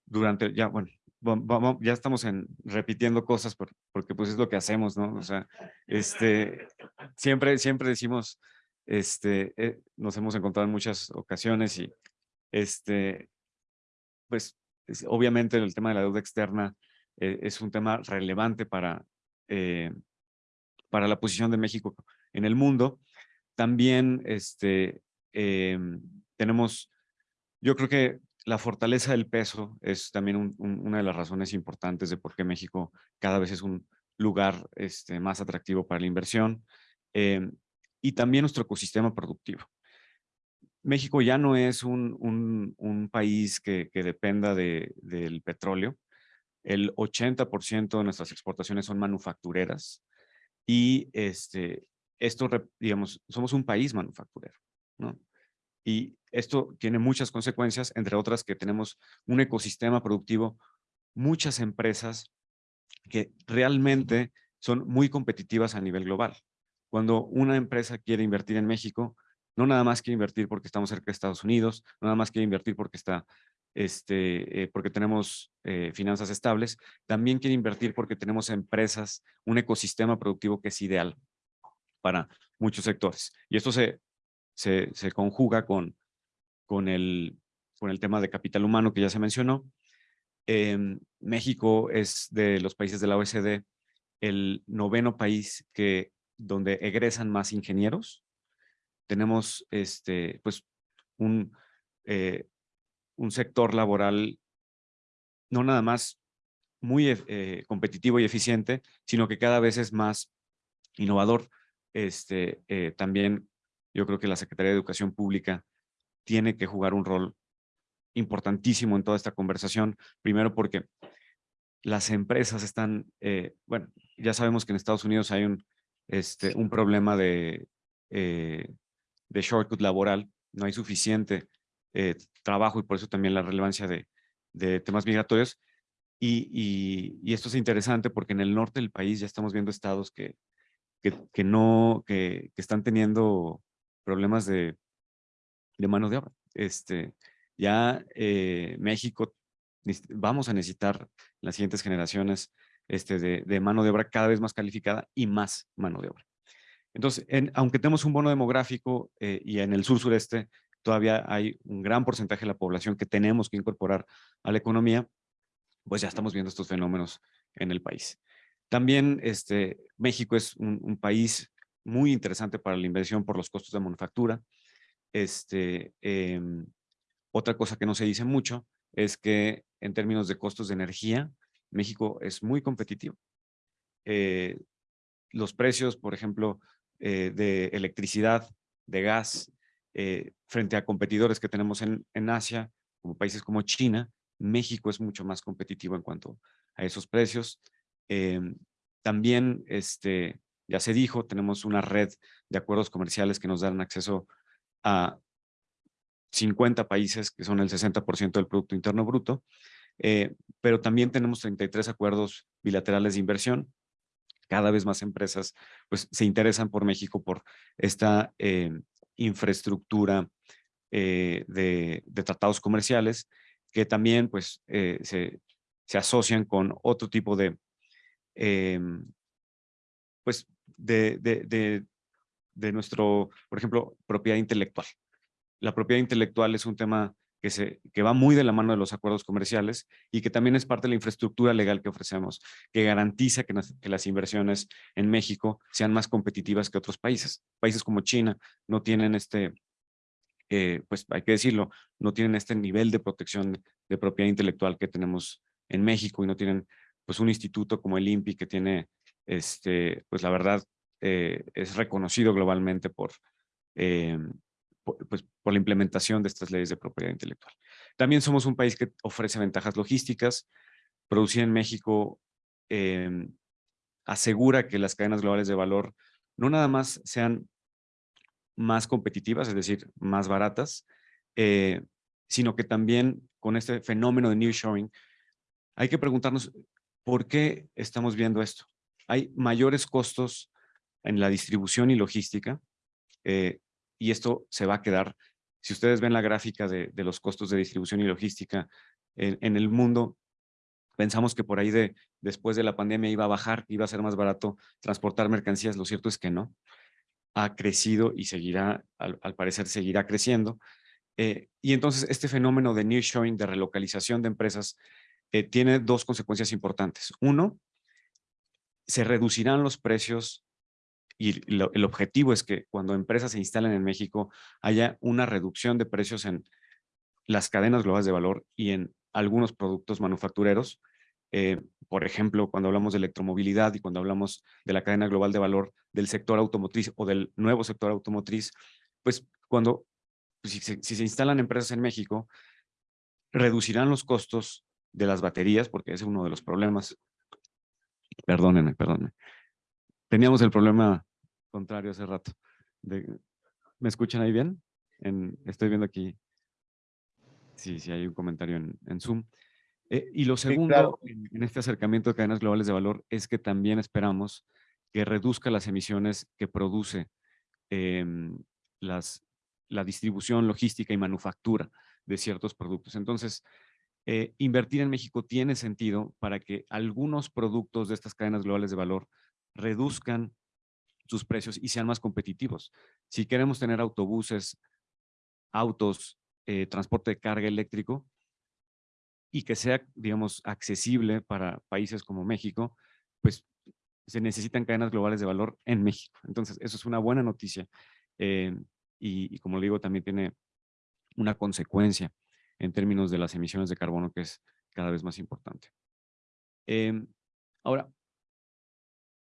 durante, ya, bueno, vamos, ya estamos en, repitiendo cosas por, porque pues es lo que hacemos, ¿no? O sea, este, siempre, siempre decimos, este, eh, nos hemos encontrado en muchas ocasiones y, este, pues, es, obviamente el tema de la deuda externa eh, es un tema relevante para, para la posición de México en el mundo. También, este, em, tenemos, yo creo que la fortaleza del peso es también una de las razones importantes de por qué México cada vez es un lugar este, más atractivo para la inversión em, y también nuestro ecosistema productivo. México ya no es un, un, país que, que dependa de, del petróleo. El 80% de nuestras exportaciones son manufactureras y este, esto, digamos, somos un país manufacturero, ¿no? Y esto tiene muchas consecuencias, entre otras que tenemos un ecosistema productivo, muchas empresas que realmente son muy competitivas a nivel global. Cuando una empresa quiere invertir en México, no nada más quiere invertir porque estamos cerca de Estados Unidos, no nada más quiere invertir porque, está, este, eh, porque tenemos eh, finanzas estables, también quiere invertir porque tenemos empresas, un ecosistema productivo que es ideal para muchos sectores. Y esto se se, conjuga con, con, el, con el tema de capital humano que ya se mencionó. Eh, México es de los países de la OECD el noveno país que, donde egresan más ingenieros. Tenemos este, pues, un, eh, un sector laboral no nada más muy eh, competitivo y eficiente, sino que cada vez es más innovador. Este, eh, también yo creo que la Secretaría de Educación Pública tiene que jugar un rol importantísimo en toda esta conversación. Primero porque las empresas están, eh, bueno, ya sabemos que en Estados Unidos hay un, este, un problema de, eh, de shortcut laboral, no hay suficiente eh, trabajo y por eso también la relevancia de, de temas migratorios. Y, y, esto es interesante porque en el norte del país ya estamos viendo estados que, que no, que, que, están teniendo problemas de, mano de obra. Este, ya eh, México vamos a necesitar las siguientes generaciones este, de, mano de obra cada vez más calificada y más mano de obra. Entonces, en, aunque tenemos un bono demográfico eh, y en el sur-sureste todavía hay un gran porcentaje de la población que tenemos que incorporar a la economía, pues ya estamos viendo estos fenómenos en el país. También este, México es un país muy interesante para la inversión por los costos de manufactura. Este, eh, otra cosa que no se dice mucho es que en términos de costos de energía, México es muy competitivo. Eh, los precios, por ejemplo, eh, de electricidad, de gas, eh, frente a competidores que tenemos en, en Asia, como países como China, México es mucho más competitivo en cuanto a esos precios. también este, ya se dijo, tenemos una red de acuerdos comerciales que nos dan acceso a 50 países, que son el 60% del Producto Interno Bruto, eh, pero también tenemos 33 acuerdos bilaterales de inversión. Cada vez más empresas pues, se interesan por México por esta eh, infraestructura eh, de, de, tratados comerciales que también pues, se, se, asocian con otro tipo de em, pues de, de, de, nuestro, por ejemplo, propiedad intelectual. La propiedad intelectual es un tema que, se, que va muy de la mano de los acuerdos comerciales y que también es parte de la infraestructura legal que ofrecemos, que garantiza que, las inversiones en México sean más competitivas que otros países. Países como China no tienen este, eh, pues hay que decirlo, no tienen este nivel de protección de propiedad intelectual que tenemos en México y no tienen pues un instituto como el INPI que tiene este, pues la verdad, eh, es reconocido globalmente por, eh, pues, por la implementación de estas leyes de propiedad intelectual. También somos un país que ofrece ventajas logísticas. Producir en México em, asegura que las cadenas globales de valor no nada más sean más competitivas, es decir, más baratas, eh, sino que también con este fenómeno de nearshoring, hay que preguntarnos por qué estamos viendo esto. Hay mayores costos en la distribución y logística, eh, y esto se va a quedar. Si ustedes ven la gráfica de, los costos de distribución y logística en, el mundo, pensamos que por ahí de después de la pandemia iba a bajar, iba a ser más barato transportar mercancías. Lo cierto es que no. Ha crecido y seguirá, al, parecer seguirá creciendo. Eh, y entonces este fenómeno de nearshoring, de relocalización de empresas, eh, tiene dos consecuencias importantes. Uno, se reducirán los precios y el objetivo es que cuando empresas se instalen en México haya una reducción de precios en las cadenas globales de valor y en algunos productos manufactureros. Eh, por ejemplo, cuando hablamos de electromovilidad y cuando hablamos de la cadena global de valor del sector automotriz o del nuevo sector automotriz, pues cuando pues, si, si se instalan empresas en México, reducirán los costos de las baterías, porque ese es uno de los problemas. Perdónenme, perdónenme. Teníamos el problema contrario hace rato. ¿Me escuchan ahí bien? estoy viendo aquí Sí, sí, hay un comentario en, Zoom. Eh, y lo segundo, en, este acercamiento de cadenas globales de valor, es que también esperamos que reduzca las emisiones que produce em, las, la distribución, logística y manufactura de ciertos productos. Entonces, eh, invertir en México tiene sentido para que algunos productos de estas cadenas globales de valor reduzcan sus precios y sean más competitivos. Si queremos tener autobuses, autos, eh, transporte de carga eléctrico y que sea, digamos, accesible para países como México, pues se necesitan cadenas globales de valor en México. Entonces, eso es una buena noticia. Eh, y, como le digo, también tiene una consecuencia en términos de las emisiones de carbono que es cada vez más importante. Em, ahora,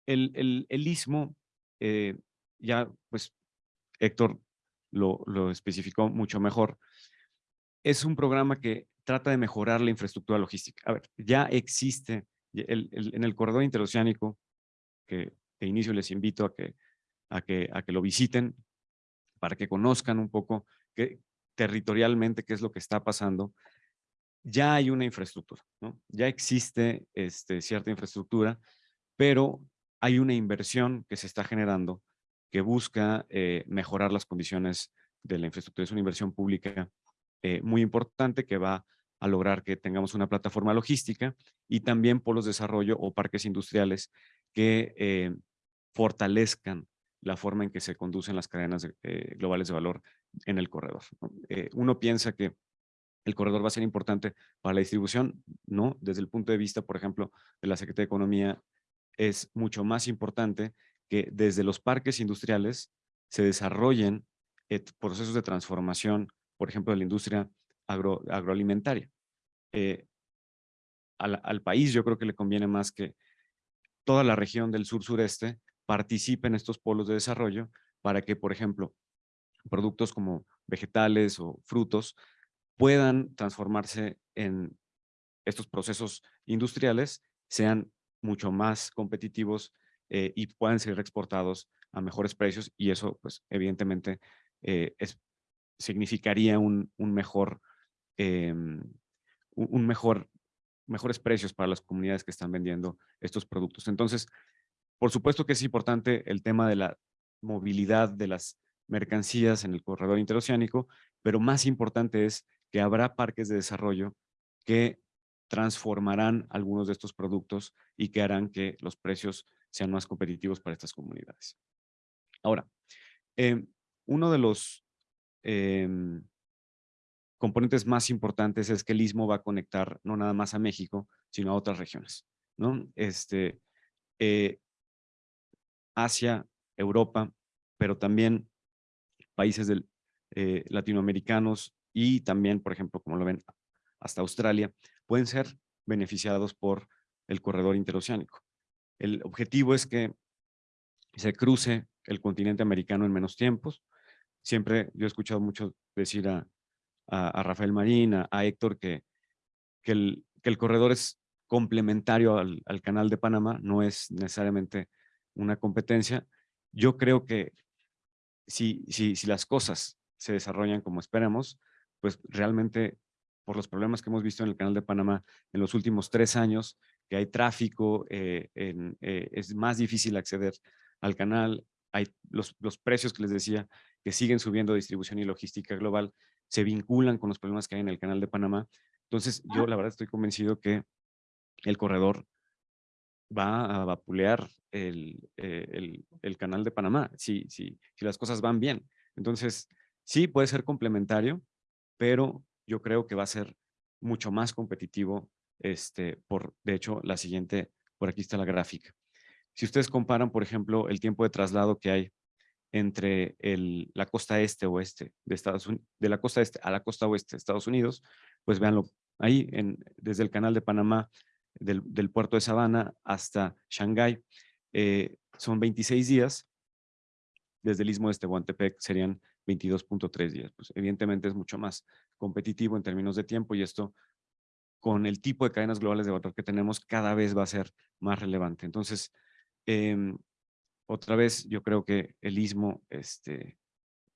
el, el, el istmo, eh, ya pues Héctor lo, lo especificó mucho mejor, es un programa que trata de mejorar la infraestructura logística. A ver, ya existe en el corredor interoceánico, que de inicio les invito a que, a que, a que lo visiten, para que conozcan un poco que, territorialmente qué es lo que está pasando. Ya hay una infraestructura. Ya existe este, cierta infraestructura, pero hay una inversión que se está generando que busca eh, mejorar las condiciones de la infraestructura. Es una inversión pública eh, muy importante que va a lograr que tengamos una plataforma logística y también polos de desarrollo o parques industriales que eh, fortalezcan la forma en que se conducen las cadenas eh, globales de valor en el corredor. uno piensa que el corredor va a ser importante para la distribución, ¿no? Desde el punto de vista, por ejemplo, de la Secretaría de Economía, es mucho más importante que desde los parques industriales se desarrollen procesos de transformación por ejemplo, de la industria agroalimentaria. Eh, al, país yo creo que le conviene más que toda la región del sur-sureste participe en estos polos de desarrollo para que, por ejemplo, productos como vegetales o frutos puedan transformarse en estos procesos industriales, sean mucho más competitivos eh, y puedan ser exportados a mejores precios y eso, pues, evidentemente, eh, significaría un, mejor, em, un mejor, mejores precios para las comunidades que están vendiendo estos productos. Entonces, por supuesto que es importante el tema de la movilidad de las mercancías en el corredor interoceánico, pero más importante es que habrá parques de desarrollo que transformarán algunos de estos productos y que harán que los precios sean más competitivos para estas comunidades. Ahora, em, uno de los Em, componentes más importantes es que el Istmo va a conectar no nada más a México, sino a otras regiones, ¿no? Este, eh, Asia, Europa, pero también países eh, latinoamericanos y también, por ejemplo, como lo ven, hasta Australia, pueden ser beneficiados por el corredor interoceánico. El objetivo es que se cruce el continente americano en menos tiempos, siempre yo he escuchado mucho decir a, Rafael Marín, a, Héctor, que, que, el, corredor es complementario al canal de Panamá, no es necesariamente una competencia. Yo creo que si, si, si las cosas se desarrollan como esperamos, pues realmente por los problemas que hemos visto en el canal de Panamá en los últimos tres años, que hay tráfico, eh, en, eh, es más difícil acceder al canal, hay los, los precios que les decía que siguen subiendo distribución y logística global, se vinculan con los problemas que hay en el canal de Panamá. Entonces, yo la verdad estoy convencido que el corredor va a vapulear el, eh, el, el canal de Panamá, si, si, si las cosas van bien. Entonces, sí puede ser complementario, pero yo creo que va a ser mucho más competitivo, este, por, de hecho, la siguiente, por aquí está la gráfica. Si ustedes comparan, por ejemplo, el tiempo de traslado que hay entre el, la costa este oeste de Estados Unidos, de la costa este a la costa oeste de Estados Unidos, pues véanlo ahí, en, desde el canal de Panamá, del, puerto de Savannah hasta Shanghái, eh, son 26 días, desde el istmo de Tehuantepec serían 22.3 días. Pues evidentemente es mucho más competitivo en términos de tiempo y esto con el tipo de cadenas globales de valor que tenemos cada vez va a ser más relevante. Entonces, eh, otra vez yo creo que el istmo, este,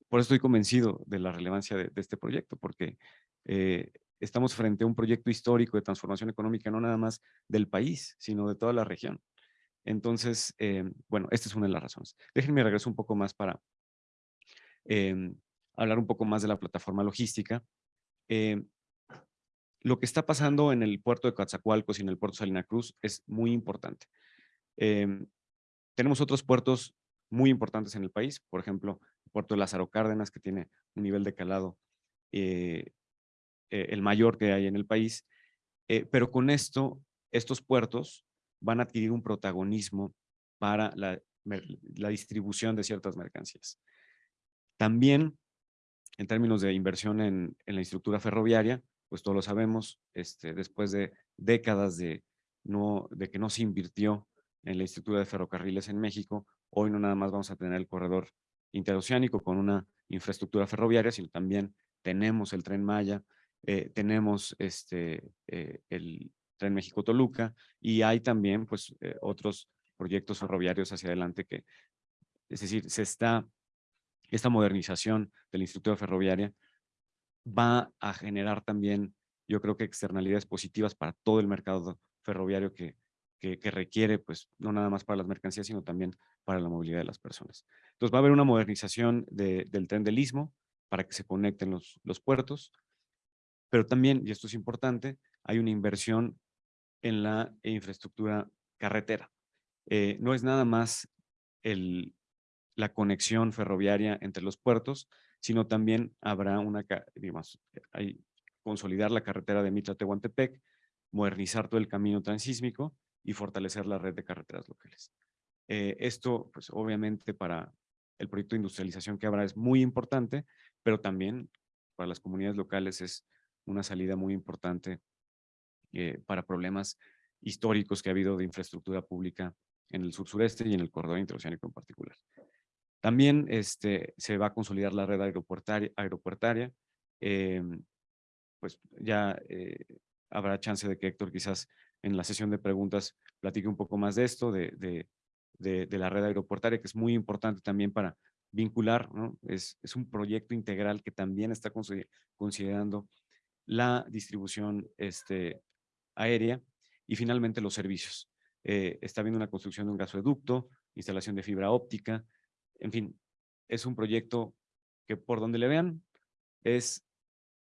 por eso estoy convencido de la relevancia de, de este proyecto, porque eh, estamos frente a un proyecto histórico de transformación económica, no nada más del país, sino de toda la región. Entonces, eh, bueno, esta es una de las razones. Déjenme regreso un poco más para eh, hablar un poco más de la plataforma logística. Eh, lo que está pasando en el puerto de Coatzacoalcos y en el puerto Salina Cruz es muy importante. Tenemos otros puertos muy importantes en el país, por ejemplo, el puerto de Lázaro Cárdenas, que tiene un nivel de calado eh, eh, el mayor que hay en el país, eh, pero con esto, estos puertos van a adquirir un protagonismo para la, la distribución de ciertas mercancías. También, en términos de inversión en, en la infraestructura ferroviaria, pues todos lo sabemos, este, después de décadas de, no, de que no se invirtió en la estructura de ferrocarriles en México, hoy no nada más vamos a tener el corredor interoceánico con una infraestructura ferroviaria, sino también tenemos el Tren Maya, eh, tenemos este, eh, el Tren México-Toluca y hay también pues eh, otros proyectos ferroviarios hacia adelante que, es decir, se está, esta modernización de la infraestructura ferroviaria va a generar también, yo creo que externalidades positivas para todo el mercado ferroviario que, que, que, requiere, pues, no nada más para las mercancías, sino también para la movilidad de las personas. Entonces va a haber una modernización de, del tren del Istmo para que se conecten los, los puertos, pero también, y esto es importante, hay una inversión en la infraestructura carretera. Eh, no es nada más el, la conexión ferroviaria entre los puertos, sino también habrá una, digamos, hay, consolidar la carretera de Mitla-Tehuantepec, modernizar todo el camino transísmico y fortalecer la red de carreteras locales. Eh, esto, pues obviamente para el proyecto de industrialización que habrá es muy importante, pero también para las comunidades locales es una salida muy importante eh, para problemas históricos que ha habido de infraestructura pública en el sur-sureste y en el corredor interoceánico en particular. También este, se va a consolidar la red aeropuertaria, aeropuertaria eh, pues ya eh, habrá chance de que Héctor quizás en la sesión de preguntas platique un poco más de esto, de, de, de, de la red aeroportaria, que es muy importante también para vincular, ¿no? es, es un proyecto integral que también está considerando la distribución este, aérea y finalmente los servicios. Eh, está habiendo una construcción de un gasoducto, instalación de fibra óptica, en fin, es un proyecto que por donde le vean es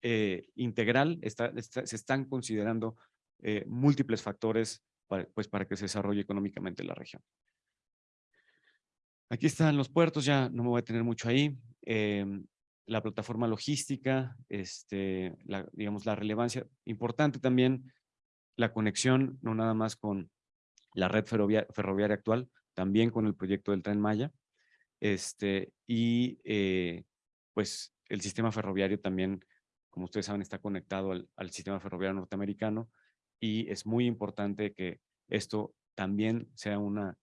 eh, integral, se están considerando eh, múltiples factores para, pues, para que se desarrolle económicamente la región. Aquí están los puertos, ya no me voy a tener mucho ahí. Eh, la plataforma logística, este, la, digamos, la relevancia. Importante también la conexión, no nada más con la red ferroviaria, ferroviaria actual, también con el proyecto del Tren Maya. Este, y eh, pues el sistema ferroviario también, como ustedes saben, está conectado al, sistema ferroviario norteamericano y es muy importante que esto también sea una,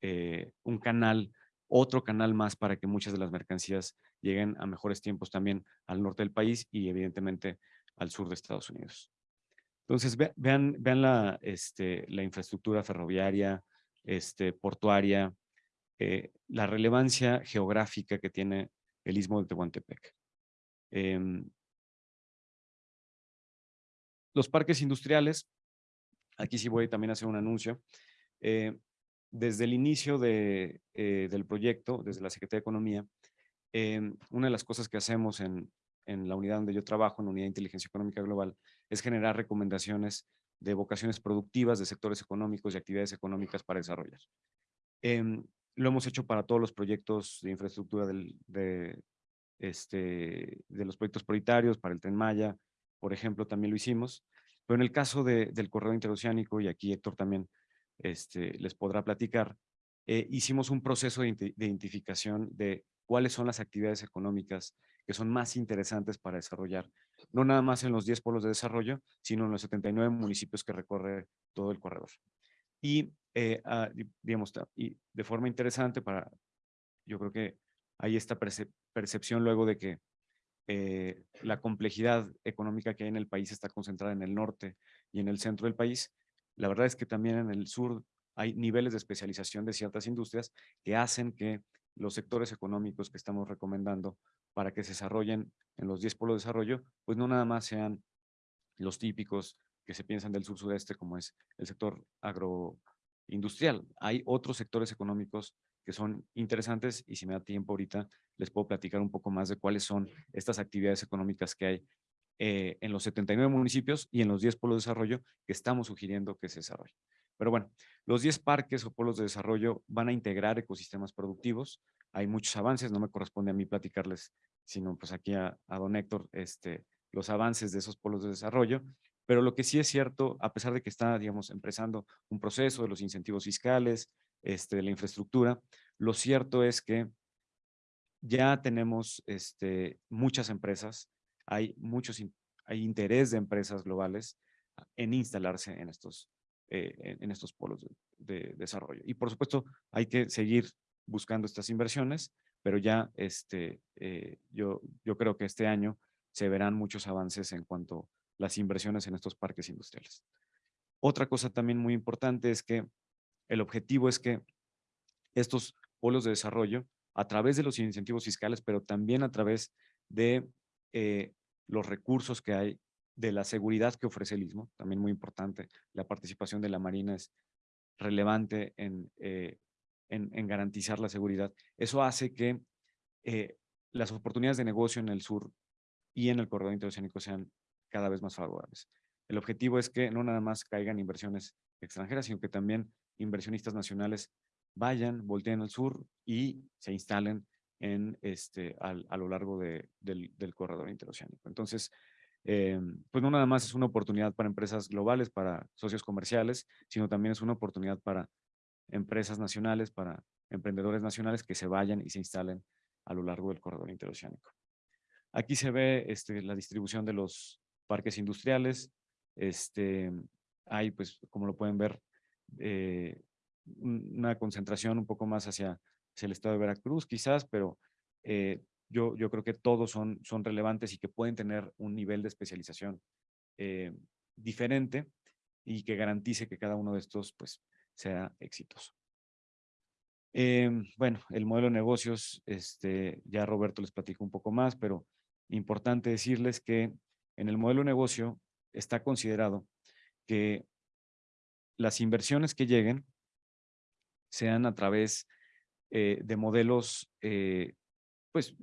eh, un canal, otro canal más para que muchas de las mercancías lleguen a mejores tiempos también al norte del país y evidentemente al sur de Estados Unidos. Entonces, vean, vean la, este, la infraestructura ferroviaria, este, portuaria, eh, la relevancia geográfica que tiene el Istmo de Tehuantepec. Em, los parques industriales, aquí sí voy también a hacer un anuncio. Eh, desde el inicio de, eh, del proyecto, desde la Secretaría de Economía, em, una de las cosas que hacemos en, en la unidad donde yo trabajo, en la Unidad de Inteligencia Económica Global, es generar recomendaciones de vocaciones productivas de sectores económicos y actividades económicas para desarrollar. Em, lo hemos hecho para todos los proyectos de infraestructura del, de, este, de los proyectos prioritarios, para el Tren Maya, por ejemplo, también lo hicimos. Pero en el caso de, del corredor interoceánico, y aquí Héctor también este, les podrá platicar, eh, hicimos un proceso de, de identificación de cuáles son las actividades económicas que son más interesantes para desarrollar, no nada más en los 10 polos de desarrollo, sino en los 79 municipios que recorre todo el corredor. Y, eh, ah, digamos, y de forma interesante para, yo creo que hay esta percepción luego de que eh, la complejidad económica que hay en el país está concentrada en el norte y en el centro del país. La verdad es que también en el sur hay niveles de especialización de ciertas industrias que hacen que los sectores económicos que estamos recomendando para que se desarrollen en los 10 polos de desarrollo, pues no nada más sean los típicos que se piensan del sur-sureste, como es el sector agroindustrial. Hay otros sectores económicos que son interesantes y si me da tiempo ahorita les puedo platicar un poco más de cuáles son estas actividades económicas que hay eh, en los 79 municipios y en los 10 polos de desarrollo que estamos sugiriendo que se desarrollen. Pero bueno, los 10 parques o polos de desarrollo van a integrar ecosistemas productivos. Hay muchos avances, no me corresponde a mí platicarles, sino pues aquí a, don Héctor, este, los avances de esos polos de desarrollo. Pero lo que sí es cierto, a pesar de que está, digamos, empezando un proceso de los incentivos fiscales, este, de la infraestructura, lo cierto es que ya tenemos este, muchas empresas, hay, muchos, hay interés de empresas globales en instalarse en estos eh, en, estos polos de, desarrollo. Y por supuesto hay que seguir buscando estas inversiones, pero ya este, eh, yo, yo creo que este año se verán muchos avances en cuanto a las inversiones en estos parques industriales. Otra cosa también muy importante es que el objetivo es que estos polos de desarrollo, a través de los incentivos fiscales, pero también a través de eh, los recursos que hay de la seguridad que ofrece el Istmo, también muy importante. La participación de la Marina es relevante en, eh, en, garantizar la seguridad. Eso hace que eh, las oportunidades de negocio en el sur y en el corredor interoceánico sean cada vez más favorables. El objetivo es que no nada más caigan inversiones extranjeras, sino que también inversionistas nacionales vayan, volteen al sur y se instalen en este, a lo largo de, del, del corredor interoceánico. Entonces, eh, pues no nada más es una oportunidad para empresas globales, para socios comerciales, sino también es una oportunidad para empresas nacionales, para emprendedores nacionales que se vayan y se instalen a lo largo del corredor interoceánico. Aquí se ve este, la distribución de los parques industriales. Este, hay, pues, como lo pueden ver, eh, una concentración un poco más hacia, hacia, el estado de Veracruz, quizás, pero eh, yo, yo creo que todos son, son relevantes y que pueden tener un nivel de especialización eh, diferente y que garantice que cada uno de estos pues, sea exitoso. Em, bueno, el modelo de negocios, este, ya Roberto les platico un poco más, pero importante decirles que en el modelo de negocio está considerado que las inversiones que lleguen sean a través eh, de modelos eh, pues,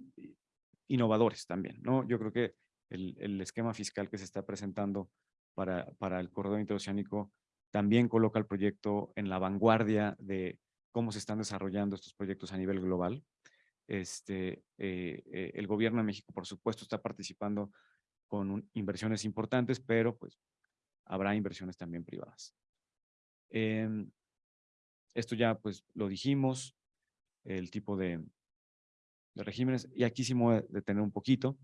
innovadores también, ¿no? Yo creo que el, el esquema fiscal que se está presentando para, para el corredor interoceánico también coloca el proyecto en la vanguardia de cómo se están desarrollando estos proyectos a nivel global. Este, eh, eh, el gobierno de México, por supuesto, está participando con inversiones importantes, pero pues habrá inversiones también privadas. Em, esto ya pues lo dijimos, el tipo de, regímenes, y aquí sí me voy a detener un poquito.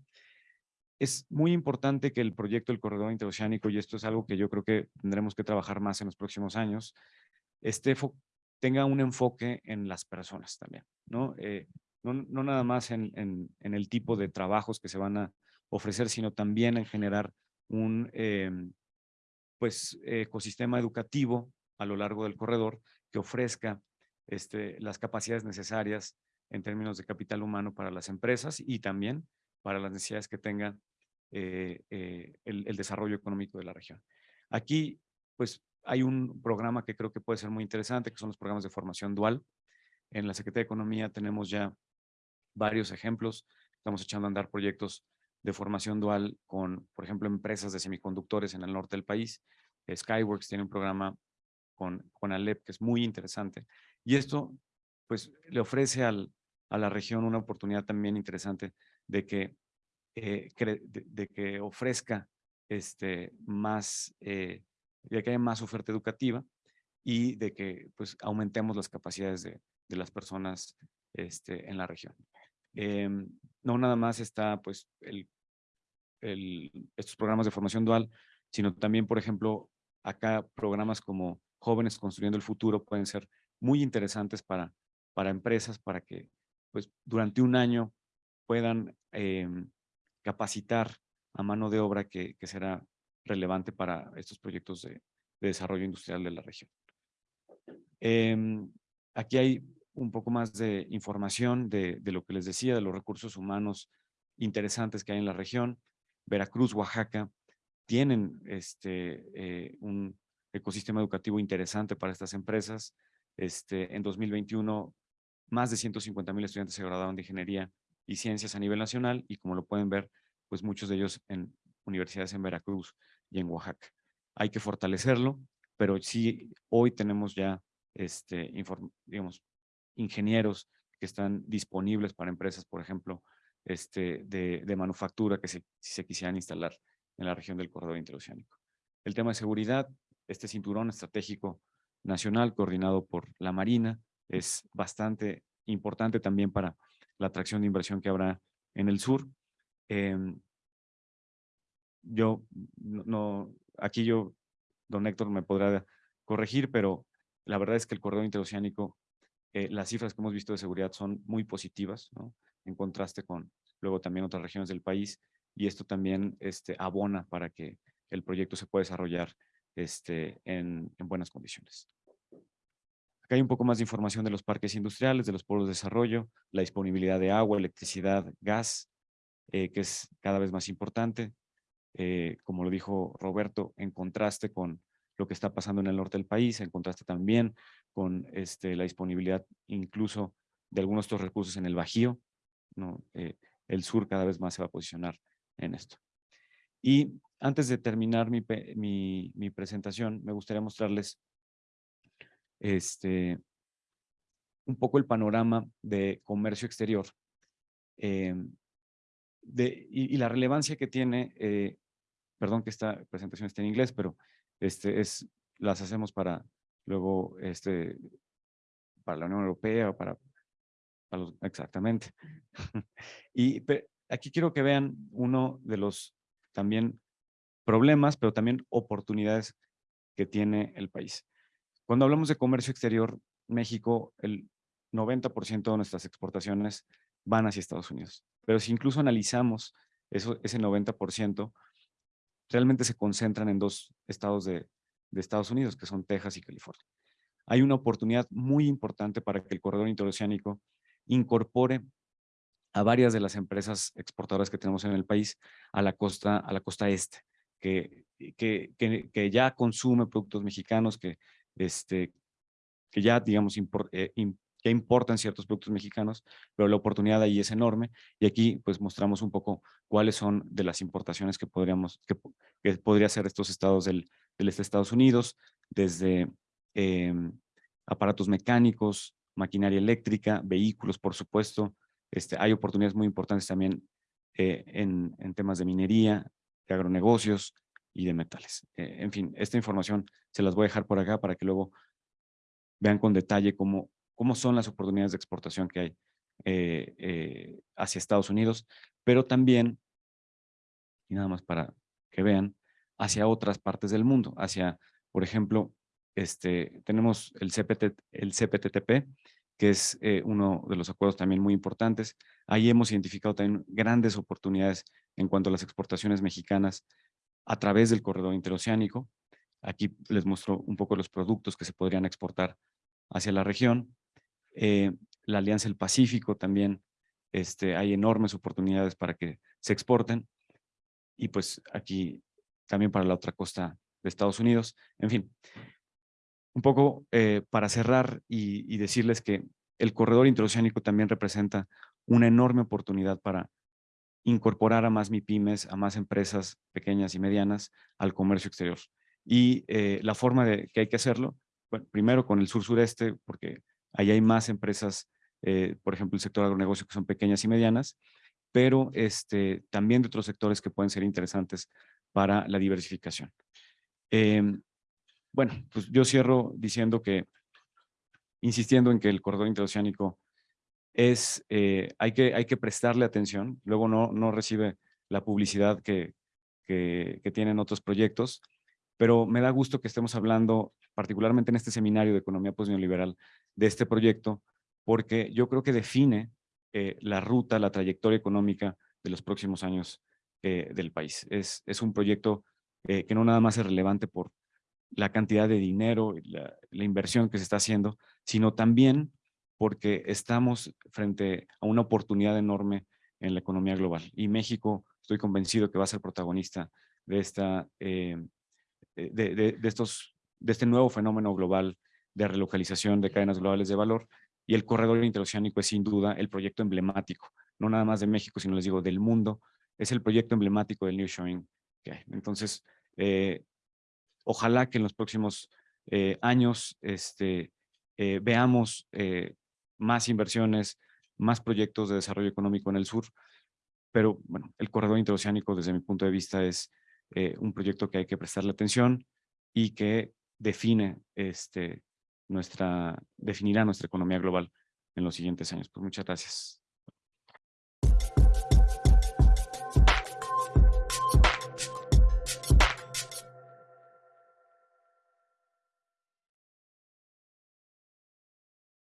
Es muy importante que el proyecto del corredor interoceánico, y esto es algo que yo creo que tendremos que trabajar más en los próximos años, este tenga un enfoque en las personas también, ¿no? Eh, no, no nada más en, en, en, el tipo de trabajos que se van a ofrecer, sino también en generar un em, pues, ecosistema educativo a lo largo del corredor que ofrezca este, las capacidades necesarias en términos de capital humano para las empresas y también para las necesidades que tenga eh, eh, el, el, desarrollo económico de la región. Aquí, pues, hay un programa que creo que puede ser muy interesante, que son los programas de formación dual. En la Secretaría de Economía tenemos ya varios ejemplos. Estamos echando a andar proyectos de formación dual con, por ejemplo, empresas de semiconductores en el norte del país. Skyworks tiene un programa con, con Alep que es muy interesante. Y esto, pues, le ofrece al, a la región una oportunidad también interesante de que, eh, de, que ofrezca este, más, eh, de que haya más oferta educativa y de que pues, aumentemos las capacidades de, de las personas este, en la región. Eh, no nada más está pues, el, estos programas de formación dual, sino también, por ejemplo, acá programas como Jóvenes Construyendo el Futuro pueden ser muy interesantes para, para empresas, para que pues, durante un año puedan eh, capacitar a mano de obra que, que, será relevante para estos proyectos de, de desarrollo industrial de la región. Eh, aquí hay un poco más de información de, de, lo que les decía, de los recursos humanos interesantes que hay en la región. Veracruz, Oaxaca, tienen este, eh, un ecosistema educativo interesante para estas empresas. Este, en 2021, más de 150 mil estudiantes se graduaron de ingeniería y ciencias a nivel nacional y como lo pueden ver, pues muchos de ellos en universidades en Veracruz y en Oaxaca. Hay que fortalecerlo, pero sí hoy tenemos ya este, digamos, ingenieros que están disponibles para empresas, por ejemplo, este, de, de manufactura que se, si se quisieran instalar en la región del corredor interoceánico. El tema de seguridad, este cinturón estratégico nacional coordinado por la Marina es bastante importante también para la atracción de inversión que habrá en el sur. Eh, yo, no, aquí yo, don Héctor me podrá corregir, pero la verdad es que el corredor interoceánico, eh, las cifras que hemos visto de seguridad son muy positivas, ¿no? en contraste con luego también otras regiones del país, y esto también este, abona para que el proyecto se pueda desarrollar este, en, en buenas condiciones. Acá hay un poco más de información de los parques industriales, de los pueblos de desarrollo, la disponibilidad de agua, electricidad, gas, eh, que es cada vez más importante. Eh, como lo dijo Roberto, en contraste con lo que está pasando en el norte del país, en contraste también con este, la disponibilidad incluso de algunos de estos recursos en el Bajío. Eh, el sur cada vez más se va a posicionar en esto. Y antes de terminar mi, mi, mi presentación, me gustaría mostrarles este, un poco el panorama de comercio exterior eh, de, y, la relevancia que tiene, eh, perdón que esta presentación esté en inglés, pero este es, las hacemos para luego, este, para la Unión Europea o para, para los, exactamente. [laughs] y aquí quiero que vean uno de los también problemas, pero también oportunidades que tiene el país. Cuando hablamos de comercio exterior, México, el 90% de nuestras exportaciones van hacia Estados Unidos. Pero si incluso analizamos eso, ese 90%, realmente se concentran en dos estados de, de Estados Unidos, que son Texas y California. Hay una oportunidad muy importante para que el corredor interoceánico incorpore a varias de las empresas exportadoras que tenemos en el país a la costa, a la costa este, que, que, que, que ya consume productos mexicanos, que este, que ya, digamos, eh, que importan ciertos productos mexicanos, pero la oportunidad ahí es enorme. Y aquí, pues, mostramos un poco cuáles son de las importaciones que podríamos, que, que podría ser estos estados del, del este Estados Unidos, desde em, aparatos mecánicos, maquinaria eléctrica, vehículos, por supuesto. Este, hay oportunidades muy importantes también eh, en, en temas de minería, de agronegocios, y de metales. Eh, en fin, esta información se las voy a dejar por acá para que luego vean con detalle cómo, cómo son las oportunidades de exportación que hay eh, eh, hacia Estados Unidos, pero también, y nada más para que vean, hacia otras partes del mundo, hacia, por ejemplo, este, tenemos el, CPT, el CPTTP, que es uno de los acuerdos también muy importantes. Ahí hemos identificado también grandes oportunidades en cuanto a las exportaciones mexicanas a través del corredor interoceánico. Aquí les muestro un poco los productos que se podrían exportar hacia la región. Eh, la Alianza del Pacífico también, este, hay enormes oportunidades para que se exporten. Y pues aquí también para la otra costa de Estados Unidos. En fin, un poco eh, para cerrar y, y decirles que el corredor interoceánico también representa una enorme oportunidad para incorporar a más MIPIMES, a más empresas pequeñas y medianas al comercio exterior. Y eh, la forma de que hay que hacerlo, primero con el sur-sureste, porque ahí hay más empresas, eh, por ejemplo, el sector agronegocio que son pequeñas y medianas, pero este, también de otros sectores que pueden ser interesantes para la diversificación. Em, bueno, pues yo cierro diciendo que, insistiendo en que el corredor interoceánico es, eh, hay, que, hay que prestarle atención, luego no, no recibe la publicidad que, que, tienen otros proyectos, pero me da gusto que estemos hablando, particularmente en este seminario de economía postneoliberal, de este proyecto, porque yo creo que define eh, la ruta, la trayectoria económica de los próximos años eh, del país. Es, es un proyecto que no nada más es relevante por la cantidad de dinero, la, la inversión que se está haciendo, sino también porque estamos frente a una oportunidad enorme en la economía global. Y México, estoy convencido que va a ser protagonista de, esta, eh, de, de, estos, de este nuevo fenómeno global de relocalización de cadenas globales de valor. Y el corredor interoceánico es sin duda el proyecto emblemático, no nada más de México, sino les digo del mundo. Es el proyecto emblemático del New Showing. Entonces, eh, ojalá que en los próximos eh, años este, eh, veamos eh, más inversiones, más proyectos de desarrollo económico en el sur, pero bueno, el corredor interoceánico desde mi punto de vista es eh, un proyecto que hay que prestarle atención y que define este, nuestra, definirá nuestra economía global en los siguientes años. Pues muchas gracias.